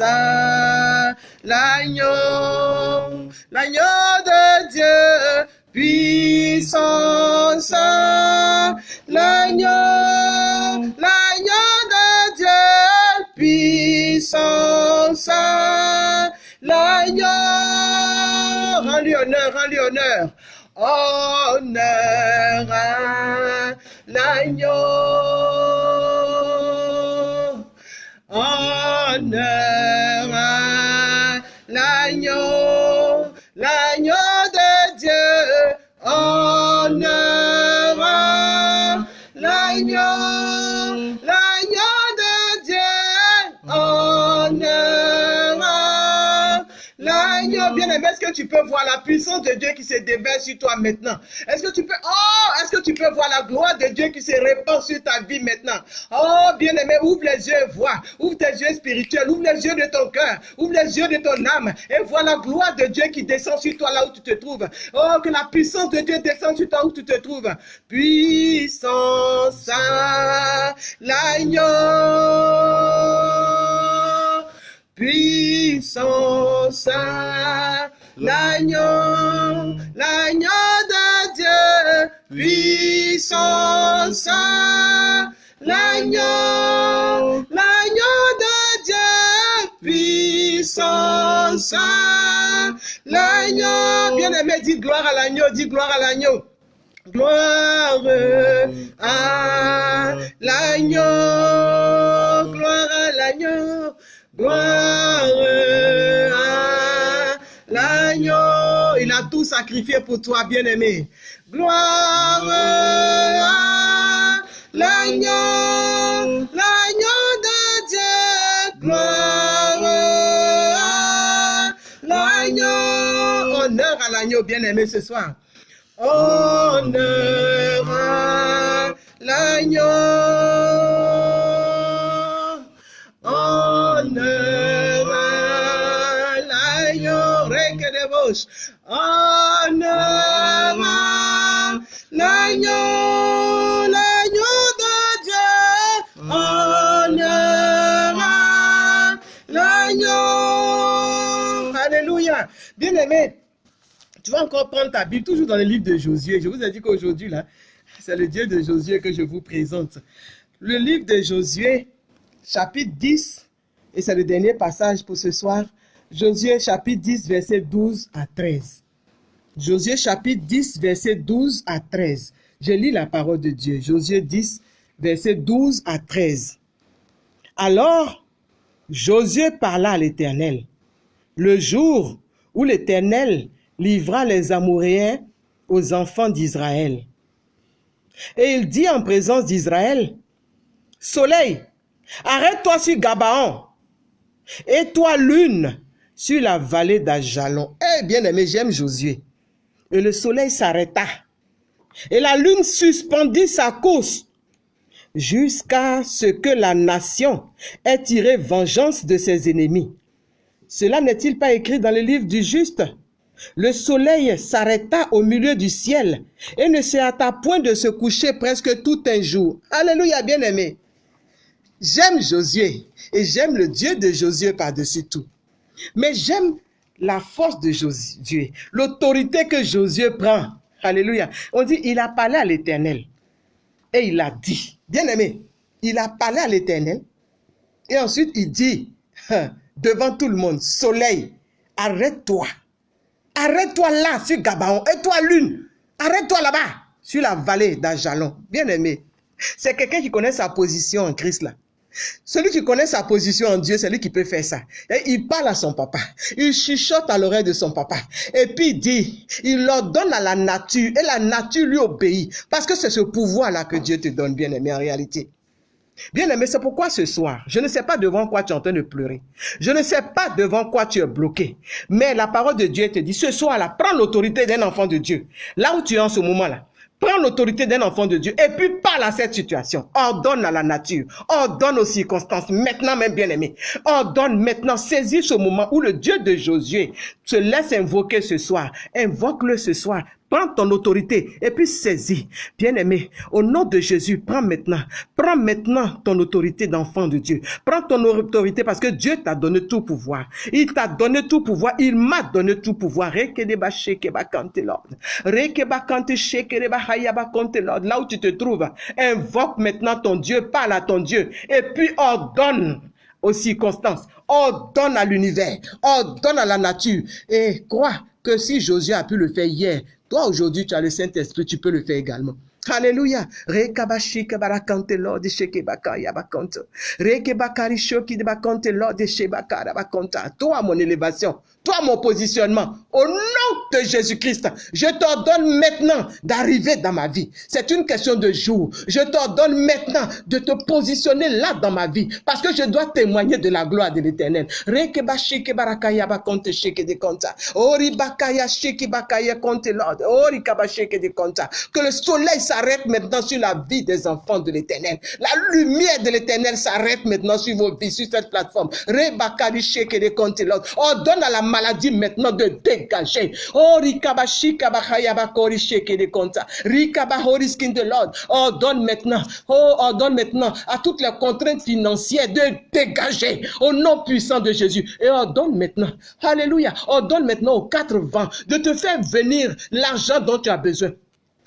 à l'agneau, l'agneau de Dieu, puissance à l'agneau, l'agneau de Dieu, puissance à l'agneau, rends-lui honneur, rends-lui honneur, honneur à l'agneau honneur à l'agneau est-ce que tu peux voir la puissance de Dieu qui se déverse sur toi maintenant? Est-ce que tu peux, oh, est-ce que tu peux voir la gloire de Dieu qui se répand sur ta vie maintenant? Oh, bien aimé, ouvre les yeux et vois. Ouvre tes yeux spirituels, ouvre les yeux de ton cœur, ouvre les yeux de ton âme et vois la gloire de Dieu qui descend sur toi là où tu te trouves. Oh, que la puissance de Dieu descend sur toi où tu te trouves. Puissance à l'agneau puissance l'agneau, l'agneau de Dieu, puissance, l'agneau, l'agneau de Dieu, puissance, l'agneau. Bien-aimé, dis gloire à l'agneau, dis gloire à l'agneau. Gloire à l'agneau, gloire à l'agneau, gloire à l'agneau. Il a tout sacrifié pour toi, bien-aimé. Gloire à l'agneau, l'agneau de Dieu. Gloire à l'agneau. Honneur à l'agneau, bien-aimé, ce soir. Honneur à l'agneau. À l'agneau. L'agneau de Dieu. À l'agneau. Alléluia. Bien aimé. Tu vas encore prendre ta Bible, toujours dans le livre de Josué. Je vous ai dit qu'aujourd'hui, là, c'est le Dieu de Josué que je vous présente. Le livre de Josué, chapitre 10, et c'est le dernier passage pour ce soir. Josué, chapitre 10, verset 12 à 13. Josué, chapitre 10, verset 12 à 13. Je lis la parole de Dieu. Josué 10, verset 12 à 13. Alors, Josué parla à l'Éternel. Le jour où l'Éternel livra les Amoréens aux enfants d'Israël. Et il dit en présence d'Israël, Soleil, arrête-toi sur Gabaon, et toi lune sur la vallée d'Ajalon. Eh bien aimé, j'aime Josué. Et le soleil s'arrêta, et la lune suspendit sa course, jusqu'à ce que la nation ait tiré vengeance de ses ennemis. Cela n'est-il pas écrit dans le livre du juste? Le soleil s'arrêta au milieu du ciel et ne se hâta point de se coucher presque tout un jour. Alléluia, bien-aimé. J'aime Josué et j'aime le Dieu de Josué par-dessus tout. Mais j'aime la force de Josué, l'autorité que Josué prend. Alléluia. On dit, il a parlé à l'Éternel et il a dit, bien-aimé, il a parlé à l'Éternel et ensuite il dit, devant tout le monde, soleil, arrête-toi Arrête-toi là, sur Gabaon. Et toi, lune, arrête-toi là-bas, sur la vallée d'Ajalon. Bien aimé. C'est quelqu'un qui connaît sa position en Christ là. Celui qui connaît sa position en Dieu, c'est lui qui peut faire ça. Et il parle à son papa. Il chuchote à l'oreille de son papa. Et puis il dit, il ordonne à la nature. Et la nature lui obéit. Parce que c'est ce pouvoir-là que Dieu te donne, bien aimé, en réalité. Bien aimé, c'est pourquoi ce soir, je ne sais pas devant quoi tu es en train de pleurer. Je ne sais pas devant quoi tu es bloqué. Mais la parole de Dieu te dit, ce soir-là, prends l'autorité d'un enfant de Dieu. Là où tu es en ce moment-là. Prends l'autorité d'un enfant de Dieu et puis parle à cette situation. Ordonne à la nature. Ordonne aux circonstances. Maintenant même, bien aimé. Ordonne maintenant. Saisis ce moment où le Dieu de Josué se laisse invoquer ce soir. Invoque-le ce soir Prends ton autorité et puis saisis. Bien-aimé, au nom de Jésus, prends maintenant. Prends maintenant ton autorité d'enfant de Dieu. Prends ton autorité parce que Dieu t'a donné tout pouvoir. Il t'a donné tout pouvoir. Il m'a donné tout pouvoir. Là où tu te trouves, invoque maintenant ton Dieu, parle à ton Dieu et puis ordonne aux circonstances, ordonne à l'univers, ordonne à la nature et crois que si Josué a pu le faire hier, toi, aujourd'hui, tu as le Saint-Esprit, tu peux le faire également. Alléluia. Rekabashika barakante Lord shekebaka yabakonto. Rekebakari shoki de bakante Lord shebaka bakonta. Toi, mon élévation. Toi, mon positionnement. Au nom de Jésus-Christ, je t'ordonne maintenant d'arriver dans ma vie. C'est une question de jour. Je t'ordonne maintenant de te positionner là dans ma vie. Parce que je dois témoigner de la gloire de l'éternel. Rekebashike baraka yabakonte sheke de konta. Ori bakaya sheki bakaya konte Lord. Ori kabasheke de konta. Que le soleil s'arrête maintenant sur la vie des enfants de l'éternel. La lumière de l'éternel s'arrête maintenant sur vos vies, sur cette plateforme. Rebakari Lord. Ordonne à la maladie maintenant de dégager. Oh, rikabashika bakori sheke de konta. Rikabahori skin de Lord. Ordonne maintenant. Oh, ordonne maintenant à toutes les contraintes financières de dégager au nom puissant de Jésus. Et ordonne maintenant. Alléluia. Ordonne maintenant aux quatre vents de te faire venir l'argent dont tu as besoin.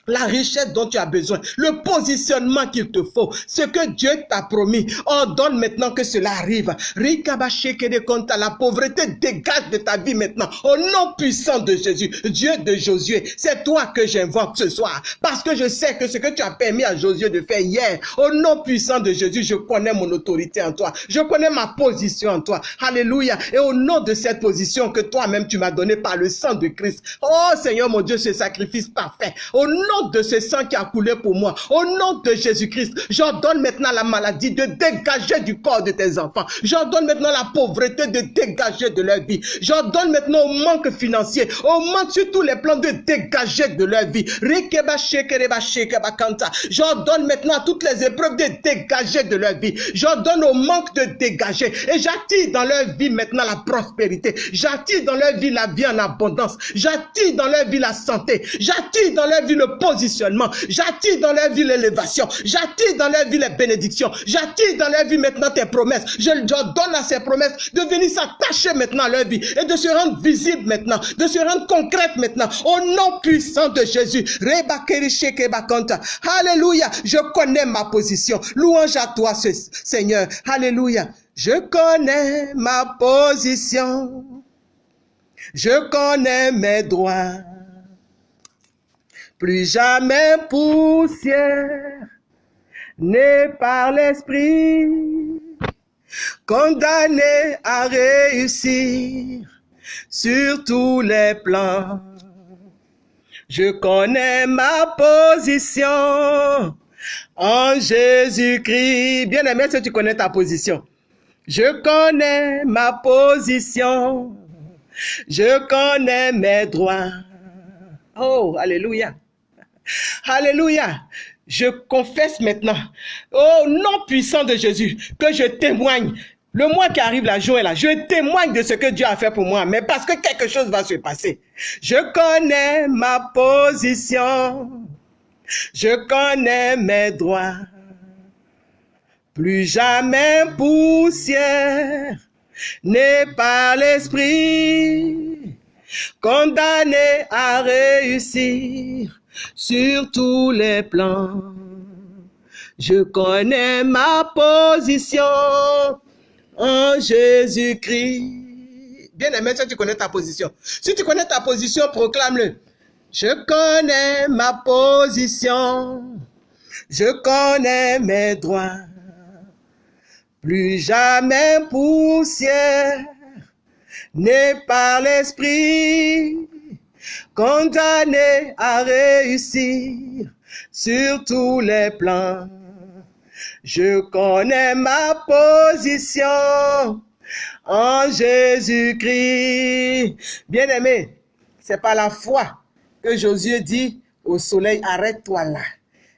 La richesse dont tu as besoin, le positionnement qu'il te faut, ce que Dieu t'a promis. Ordonne maintenant que cela arrive. La pauvreté dégage de ta vie maintenant. Au nom puissant de Jésus, Dieu de Josué, c'est toi que j'invoque ce soir. Parce que je sais que ce que tu as permis à Josué de faire hier, au nom puissant de Jésus, je connais mon autorité en toi. Je connais ma position en toi. Alléluia. Et au nom de cette position que toi-même tu m'as donnée par le sang de Christ. Oh Seigneur mon Dieu, ce sacrifice parfait. De ce sang qui a coulé pour moi, au nom de Jésus-Christ, j'ordonne maintenant la maladie de dégager du corps de tes enfants. J'ordonne maintenant la pauvreté de dégager de leur vie. J'ordonne maintenant au manque financier, au manque sur tous les plans de dégager de leur vie. J'ordonne maintenant toutes les épreuves de dégager de leur vie. J'ordonne au manque de dégager. Et j'attire dans leur vie maintenant la prospérité. J'attire dans leur vie la vie en abondance. J'attire dans leur vie la santé. J'attire dans leur vie le positionnement. J'attire dans leur vie l'élévation. J'attire dans leur vie les bénédictions. J'attire dans leur vie maintenant tes promesses. Je, donne à ces promesses de venir s'attacher maintenant à leur vie et de se rendre visible maintenant, de se rendre concrète maintenant. Au nom puissant de Jésus. Alléluia. Je connais ma position. Louange à toi, Seigneur. Alléluia. Je connais ma position. Je connais mes droits plus jamais poussière, né par l'esprit, condamné à réussir sur tous les plans. Je connais ma position en Jésus-Christ. Bien aimé, si tu connais ta position? Je connais ma position. Je connais mes droits. Oh, alléluia. Alléluia. Je confesse maintenant, au nom puissant de Jésus, que je témoigne. Le mois qui arrive, la joie là. Je témoigne de ce que Dieu a fait pour moi, mais parce que quelque chose va se passer. Je connais ma position. Je connais mes droits. Plus jamais poussière n'est pas l'esprit condamné à réussir sur tous les plans. Je connais ma position en Jésus-Christ. Bien aimé, si tu connais ta position. Si tu connais ta position, proclame-le. Je connais ma position. Je connais mes droits. Plus jamais poussière n'est par l'esprit condamné à réussir sur tous les plans. Je connais ma position en Jésus-Christ. Bien-aimé, c'est par la foi que Josué dit au soleil, arrête-toi là.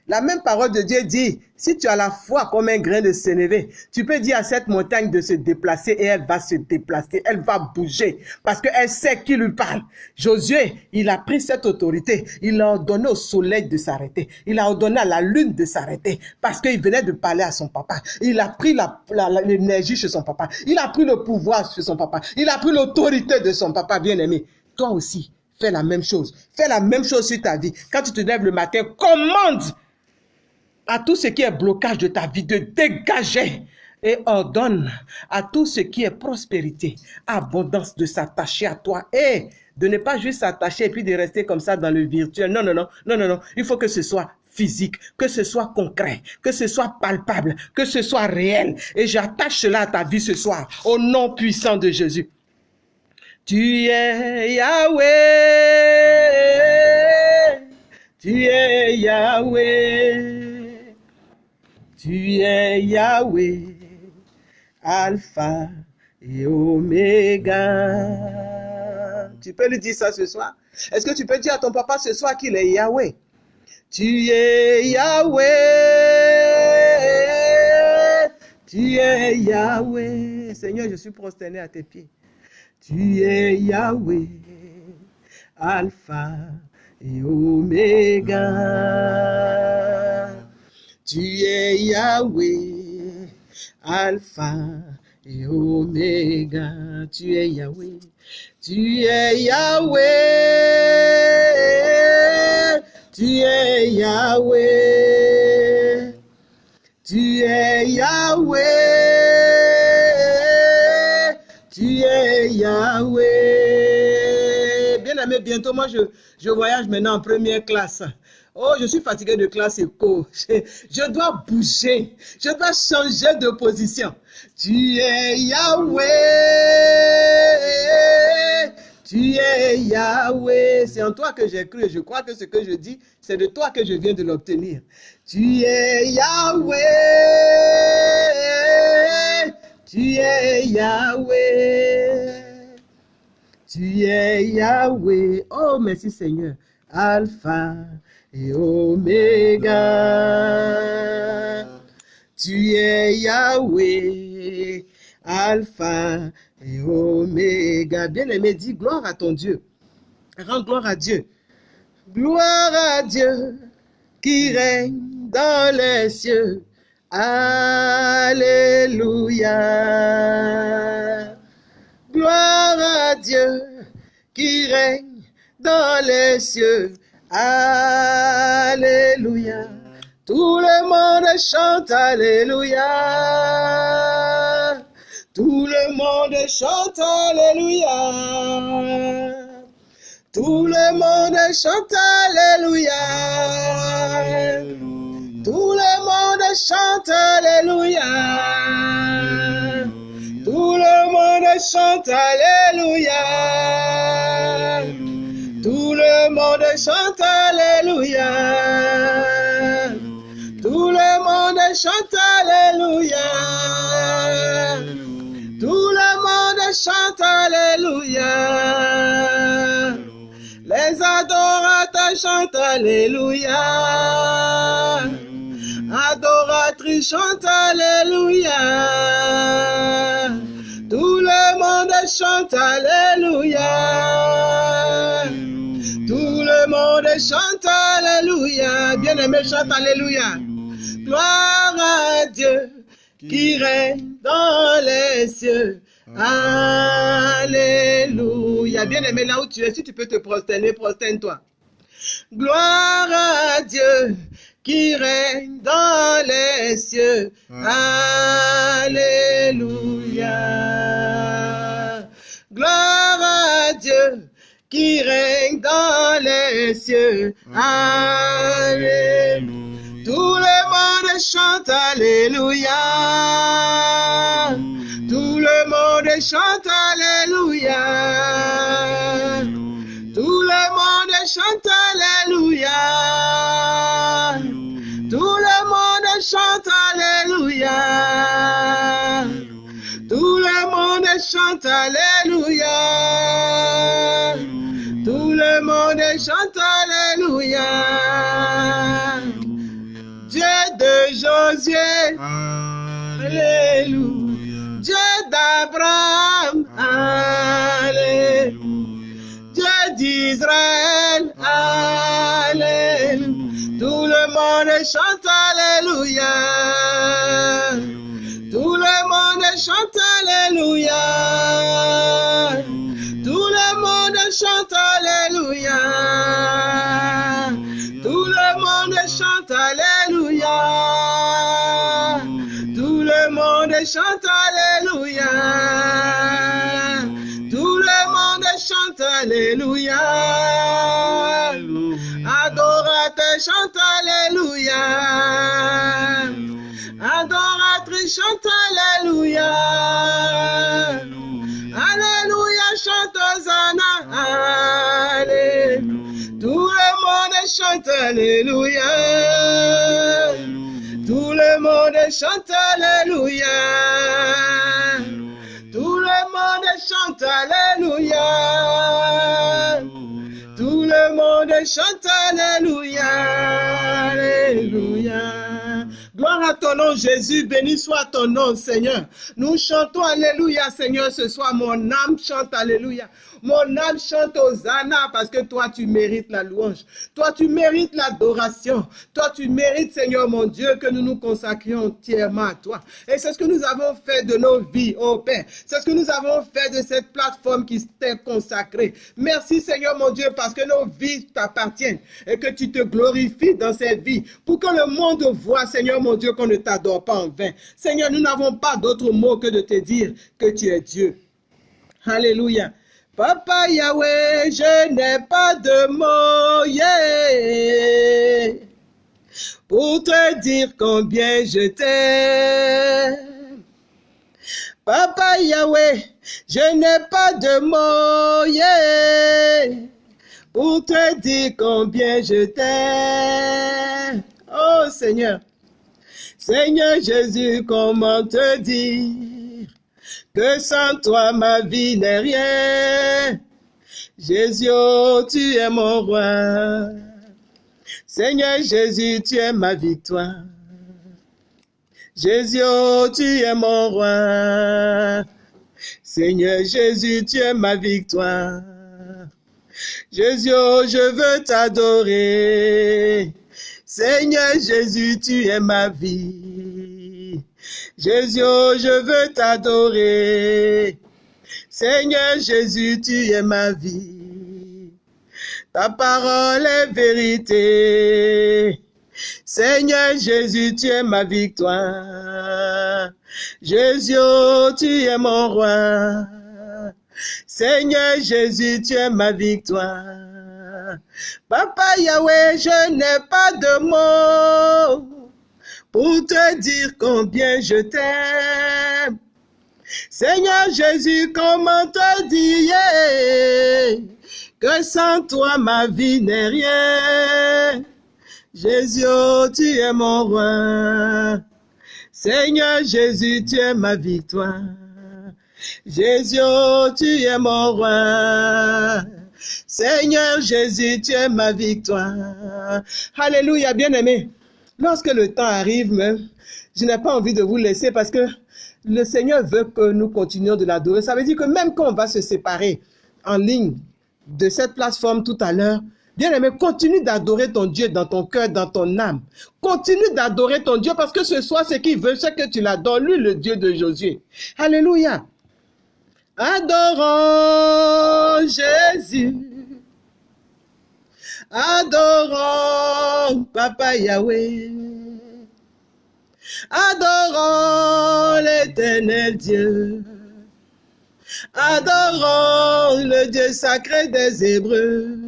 La même parole de Dieu dit, si tu as la foi comme un grain de sénévé, tu peux dire à cette montagne de se déplacer et elle va se déplacer, elle va bouger parce qu'elle sait qui lui parle. Josué, il a pris cette autorité, il a ordonné au soleil de s'arrêter, il a ordonné à la lune de s'arrêter parce qu'il venait de parler à son papa. Il a pris l'énergie chez son papa, il a pris le pouvoir chez son papa, il a pris l'autorité de son papa bien-aimé. Toi aussi, fais la même chose. Fais la même chose sur ta vie. Quand tu te lèves le matin, commande à tout ce qui est blocage de ta vie de dégager et ordonne à tout ce qui est prospérité, abondance de s'attacher à toi et de ne pas juste s'attacher et puis de rester comme ça dans le virtuel. Non, non, non, non, non, non. Il faut que ce soit physique, que ce soit concret, que ce soit palpable, que ce soit réel. Et j'attache cela à ta vie ce soir, au nom puissant de Jésus. Tu es Yahweh, tu es Yahweh. Tu es Yahweh, Alpha et Oméga. Tu peux lui dire ça ce soir? Est-ce que tu peux dire à ton papa ce soir qu'il est Yahweh? Tu es Yahweh, tu es Yahweh. Seigneur, je suis prosterné à tes pieds. Tu es Yahweh, Alpha et Oméga. Tu es Yahweh, Alpha et Oméga. Tu es Yahweh. Tu es Yahweh. Tu es Yahweh. Tu es Yahweh. Tu es Yahweh. Bien aimé, bientôt, moi, je, je voyage maintenant en première classe. Oh, je suis fatigué de classe éco. Je, je dois bouger. Je dois changer de position. Tu es Yahweh. Tu es Yahweh. C'est en toi que j'ai cru je crois que ce que je dis, c'est de toi que je viens de l'obtenir. Tu es Yahweh. Tu es Yahweh. Tu es Yahweh. Oh, merci Seigneur. Alpha et Oméga. Tu es Yahweh, Alpha et Oméga. Bien-aimé, dis gloire à ton Dieu. Rends gloire à Dieu. Gloire à Dieu qui règne dans les cieux. Alléluia. Gloire à Dieu qui règne dans les cieux. Alléluia. Tout le monde chante Alléluia. Tout le monde chante Alléluia. Tout le monde chante Alléluia. Tout le monde chante Alléluia. Tout le monde chante Alléluia. Le monde chante Alléluia. Tout le monde chante Alléluia. Tout le monde chante Alléluia. Les adorateurs chantent Alléluia. Adoratrices chantent Alléluia. Tout le monde chante Alléluia. Chante Alléluia. Bien-aimé, chante Alléluia. Gloire à Dieu qui règne dans les cieux. Alléluia. Bien-aimé, là où tu es, si tu peux te prosterner, prosterne-toi. Gloire à Dieu qui règne dans les cieux. Alléluia. Gloire à Dieu qui règne dans les cieux. Alléluia. Tout le monde chante Alléluia. Tout le monde chante Alléluia. Tout le monde chante Alléluia. Tout le monde chante Alléluia. Tout le monde chante Alléluia. Chante Alléluia. Dieu de Josué. Alléluia. Dieu d'Abraham. Alléluia. Dieu d'Israël. Alléluia. Tout le monde chante Alléluia. Tout le monde chante Alléluia. Chante Alléluia. Tout le monde chante Alléluia. Tout le monde chante Alléluia. Tout le monde chante Alléluia. Adorateur chante Alléluia. Adoratrice chante. Alléluia Alléluia. Tout le monde chante Alléluia. Tout le monde chante Alléluia. Tout le monde chante Alléluia. Alléluia. Gloire à ton nom, Jésus. Béni soit ton nom, Seigneur. Nous chantons Alléluia, Seigneur, ce soir. Mon âme chante Alléluia. Mon âme chante Hosanna parce que toi, tu mérites la louange. Toi, tu mérites l'adoration. Toi, tu mérites, Seigneur mon Dieu, que nous nous consacrions entièrement à toi. Et c'est ce que nous avons fait de nos vies, oh Père. C'est ce que nous avons fait de cette plateforme qui t'est consacrée. Merci, Seigneur mon Dieu, parce que nos vies t'appartiennent et que tu te glorifies dans cette vie pour que le monde voit, Seigneur mon Dieu, qu'on ne t'adore pas en vain. Seigneur, nous n'avons pas d'autre mot que de te dire que tu es Dieu. Alléluia. Papa Yahweh, je n'ai pas de mots pour te dire combien je t'aime. Papa Yahweh, je n'ai pas de mots pour te dire combien je t'aime. Oh Seigneur, Seigneur Jésus, comment te dire? Que sans toi ma vie n'est rien. Jésus, tu es mon roi. Seigneur Jésus, tu es ma victoire. Jésus, tu es mon roi. Seigneur Jésus, tu es ma victoire. Jésus, je veux t'adorer. Seigneur Jésus, tu es ma vie. Jésus, je veux t'adorer. Seigneur Jésus, tu es ma vie. Ta parole est vérité. Seigneur Jésus, tu es ma victoire. Jésus, oh, tu es mon roi. Seigneur Jésus, tu es ma victoire. Papa Yahweh, je n'ai pas de mots pour te dire combien je t'aime. Seigneur Jésus, comment te dire que sans toi ma vie n'est rien? Jésus, oh, tu es mon roi. Seigneur Jésus, tu es ma victoire. Jésus, oh, tu es mon roi. Seigneur Jésus, tu es ma victoire. Alléluia, bien-aimé. Lorsque le temps arrive, je n'ai pas envie de vous laisser parce que le Seigneur veut que nous continuions de l'adorer. Ça veut dire que même quand on va se séparer en ligne de cette plateforme tout à l'heure, Bien-aimé, continue d'adorer ton Dieu dans ton cœur, dans ton âme. Continue d'adorer ton Dieu parce que ce soir, ce qu'il veut, c'est que tu l'adores, lui, le Dieu de Josué. Alléluia. Adorons Jésus. Adorons Papa Yahweh. Adorons l'éternel Dieu. Adorons le Dieu sacré des Hébreux.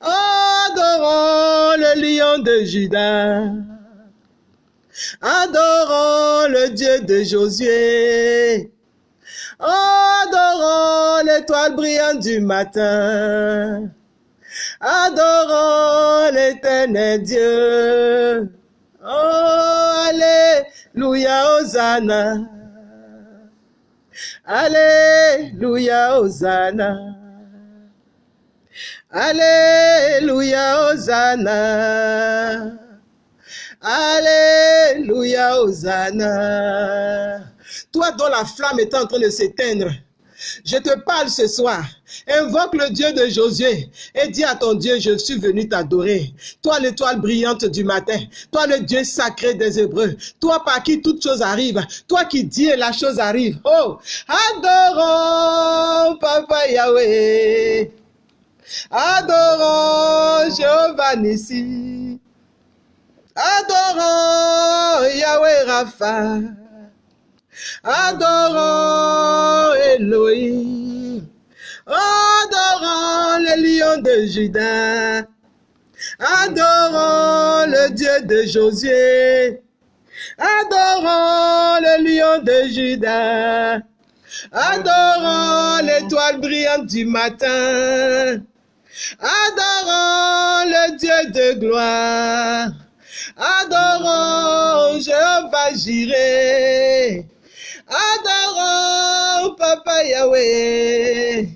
Adorons le lion de Judas. Adorons le Dieu de Josué. Adorons l'étoile brillante du matin. Adorons l'éternel Dieu. Oh, Alléluia, Hosanna. Alléluia, Hosanna. Alléluia, Hosanna. Alléluia, Hosanna. Toi dont la flamme est en train de s'éteindre, je te parle ce soir. Invoque le Dieu de Josué et dis à ton Dieu, je suis venu t'adorer. Toi l'étoile brillante du matin, toi le Dieu sacré des Hébreux, toi par qui toute chose arrive, toi qui dis et la chose arrive. Oh, adorons Papa Yahweh. Adorons Jéhovah Nissi. Adorons Yahweh Rapha. Adorons Elohim. Adorons le lion de Judas. Adorons le Dieu de Josué. Adorons le lion de Judas. Adorons l'étoile brillante du matin. Adorons le Dieu de gloire. Adorons Jéhovah Jireh. Adorons Papa Yahweh.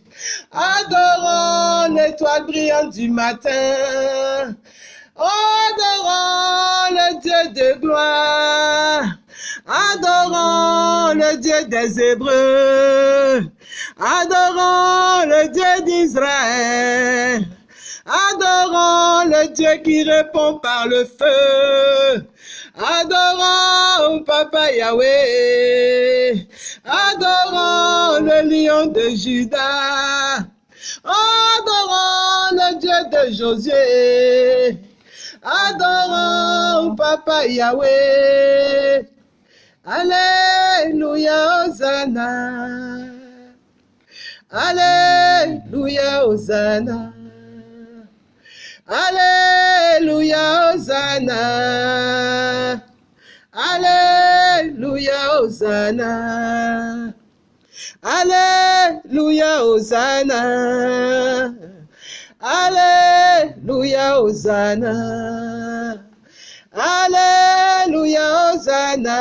Adorons l'étoile brillante du matin. Adorons le Dieu de gloire. Adorons le Dieu des Hébreux. Adorons le Dieu d'Israël. Adorons le Dieu qui répond par le feu. Adorons Papa Yahweh. Adorons le lion de Judas. Adorons le Dieu de Josué. Adorons Papa Yahweh. Alléluia, Hosanna. Alléluia, Hosanna. Hallelujah, Hosanna. Hallelujah, Hosanna. Hallelujah, Hosanna. Hallelujah, Hosanna. Hallelujah, Hosanna.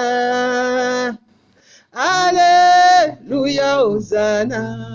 Hallelujah, Hosanna.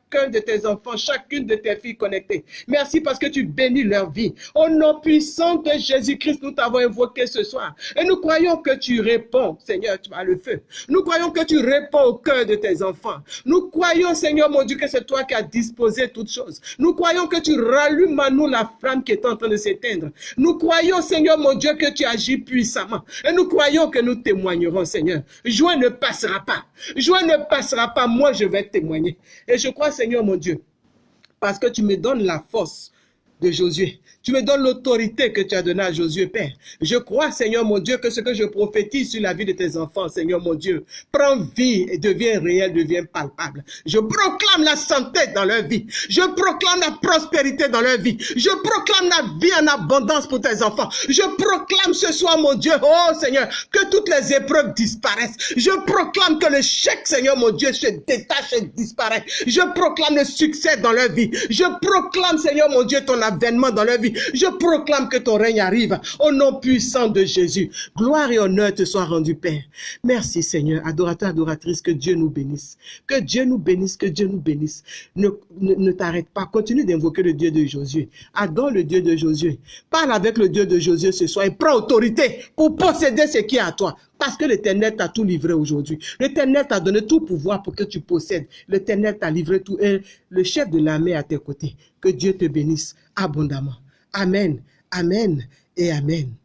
chacun de tes enfants, chacune de tes filles connectées. Merci parce que tu bénis leur vie. Au nom puissant de Jésus-Christ, nous t'avons invoqué ce soir. Et nous croyons que tu réponds, Seigneur, tu as le feu. Nous croyons que tu réponds au cœur de tes enfants. Nous croyons, Seigneur mon Dieu, que c'est toi qui as disposé toutes choses. Nous croyons que tu rallumes à nous la flamme qui est en train de s'éteindre. Nous croyons, Seigneur mon Dieu, que tu agis puissamment. Et nous croyons que nous témoignerons, Seigneur. Joie ne passera pas. Joie ne passera pas. Moi, je vais témoigner. Et je crois, Seigneur mon Dieu, parce que tu me donnes la force de Josué. Tu me donnes l'autorité que tu as donnée à Josué, Père. Je crois, Seigneur mon Dieu, que ce que je prophétise sur la vie de tes enfants, Seigneur mon Dieu, prend vie et devient réel, devient palpable. Je proclame la santé dans leur vie. Je proclame la prospérité dans leur vie. Je proclame la vie en abondance pour tes enfants. Je proclame ce soir, mon Dieu, oh Seigneur, que toutes les épreuves disparaissent. Je proclame que le chèque, Seigneur mon Dieu, se détache et disparaît. Je proclame le succès dans leur vie. Je proclame, Seigneur mon Dieu, ton avènement dans leur vie. Je proclame que ton règne arrive au nom puissant de Jésus. Gloire et honneur te soient rendus, Père. Merci, Seigneur. Adorateur, adoratrice, que Dieu nous bénisse. Que Dieu nous bénisse, que Dieu nous bénisse. Ne, ne, ne t'arrête pas. Continue d'invoquer le Dieu de Josué. Adore le Dieu de Josué. Parle avec le Dieu de Josué ce soir et prends autorité pour posséder ce qui est à toi. Parce que l'Éternel t'a tout livré aujourd'hui. L'Éternel t'a donné tout pouvoir pour que tu possèdes. L'Éternel t'a livré tout. Le chef de l'armée à tes côtés. Que Dieu te bénisse abondamment. Amen, Amen et Amen.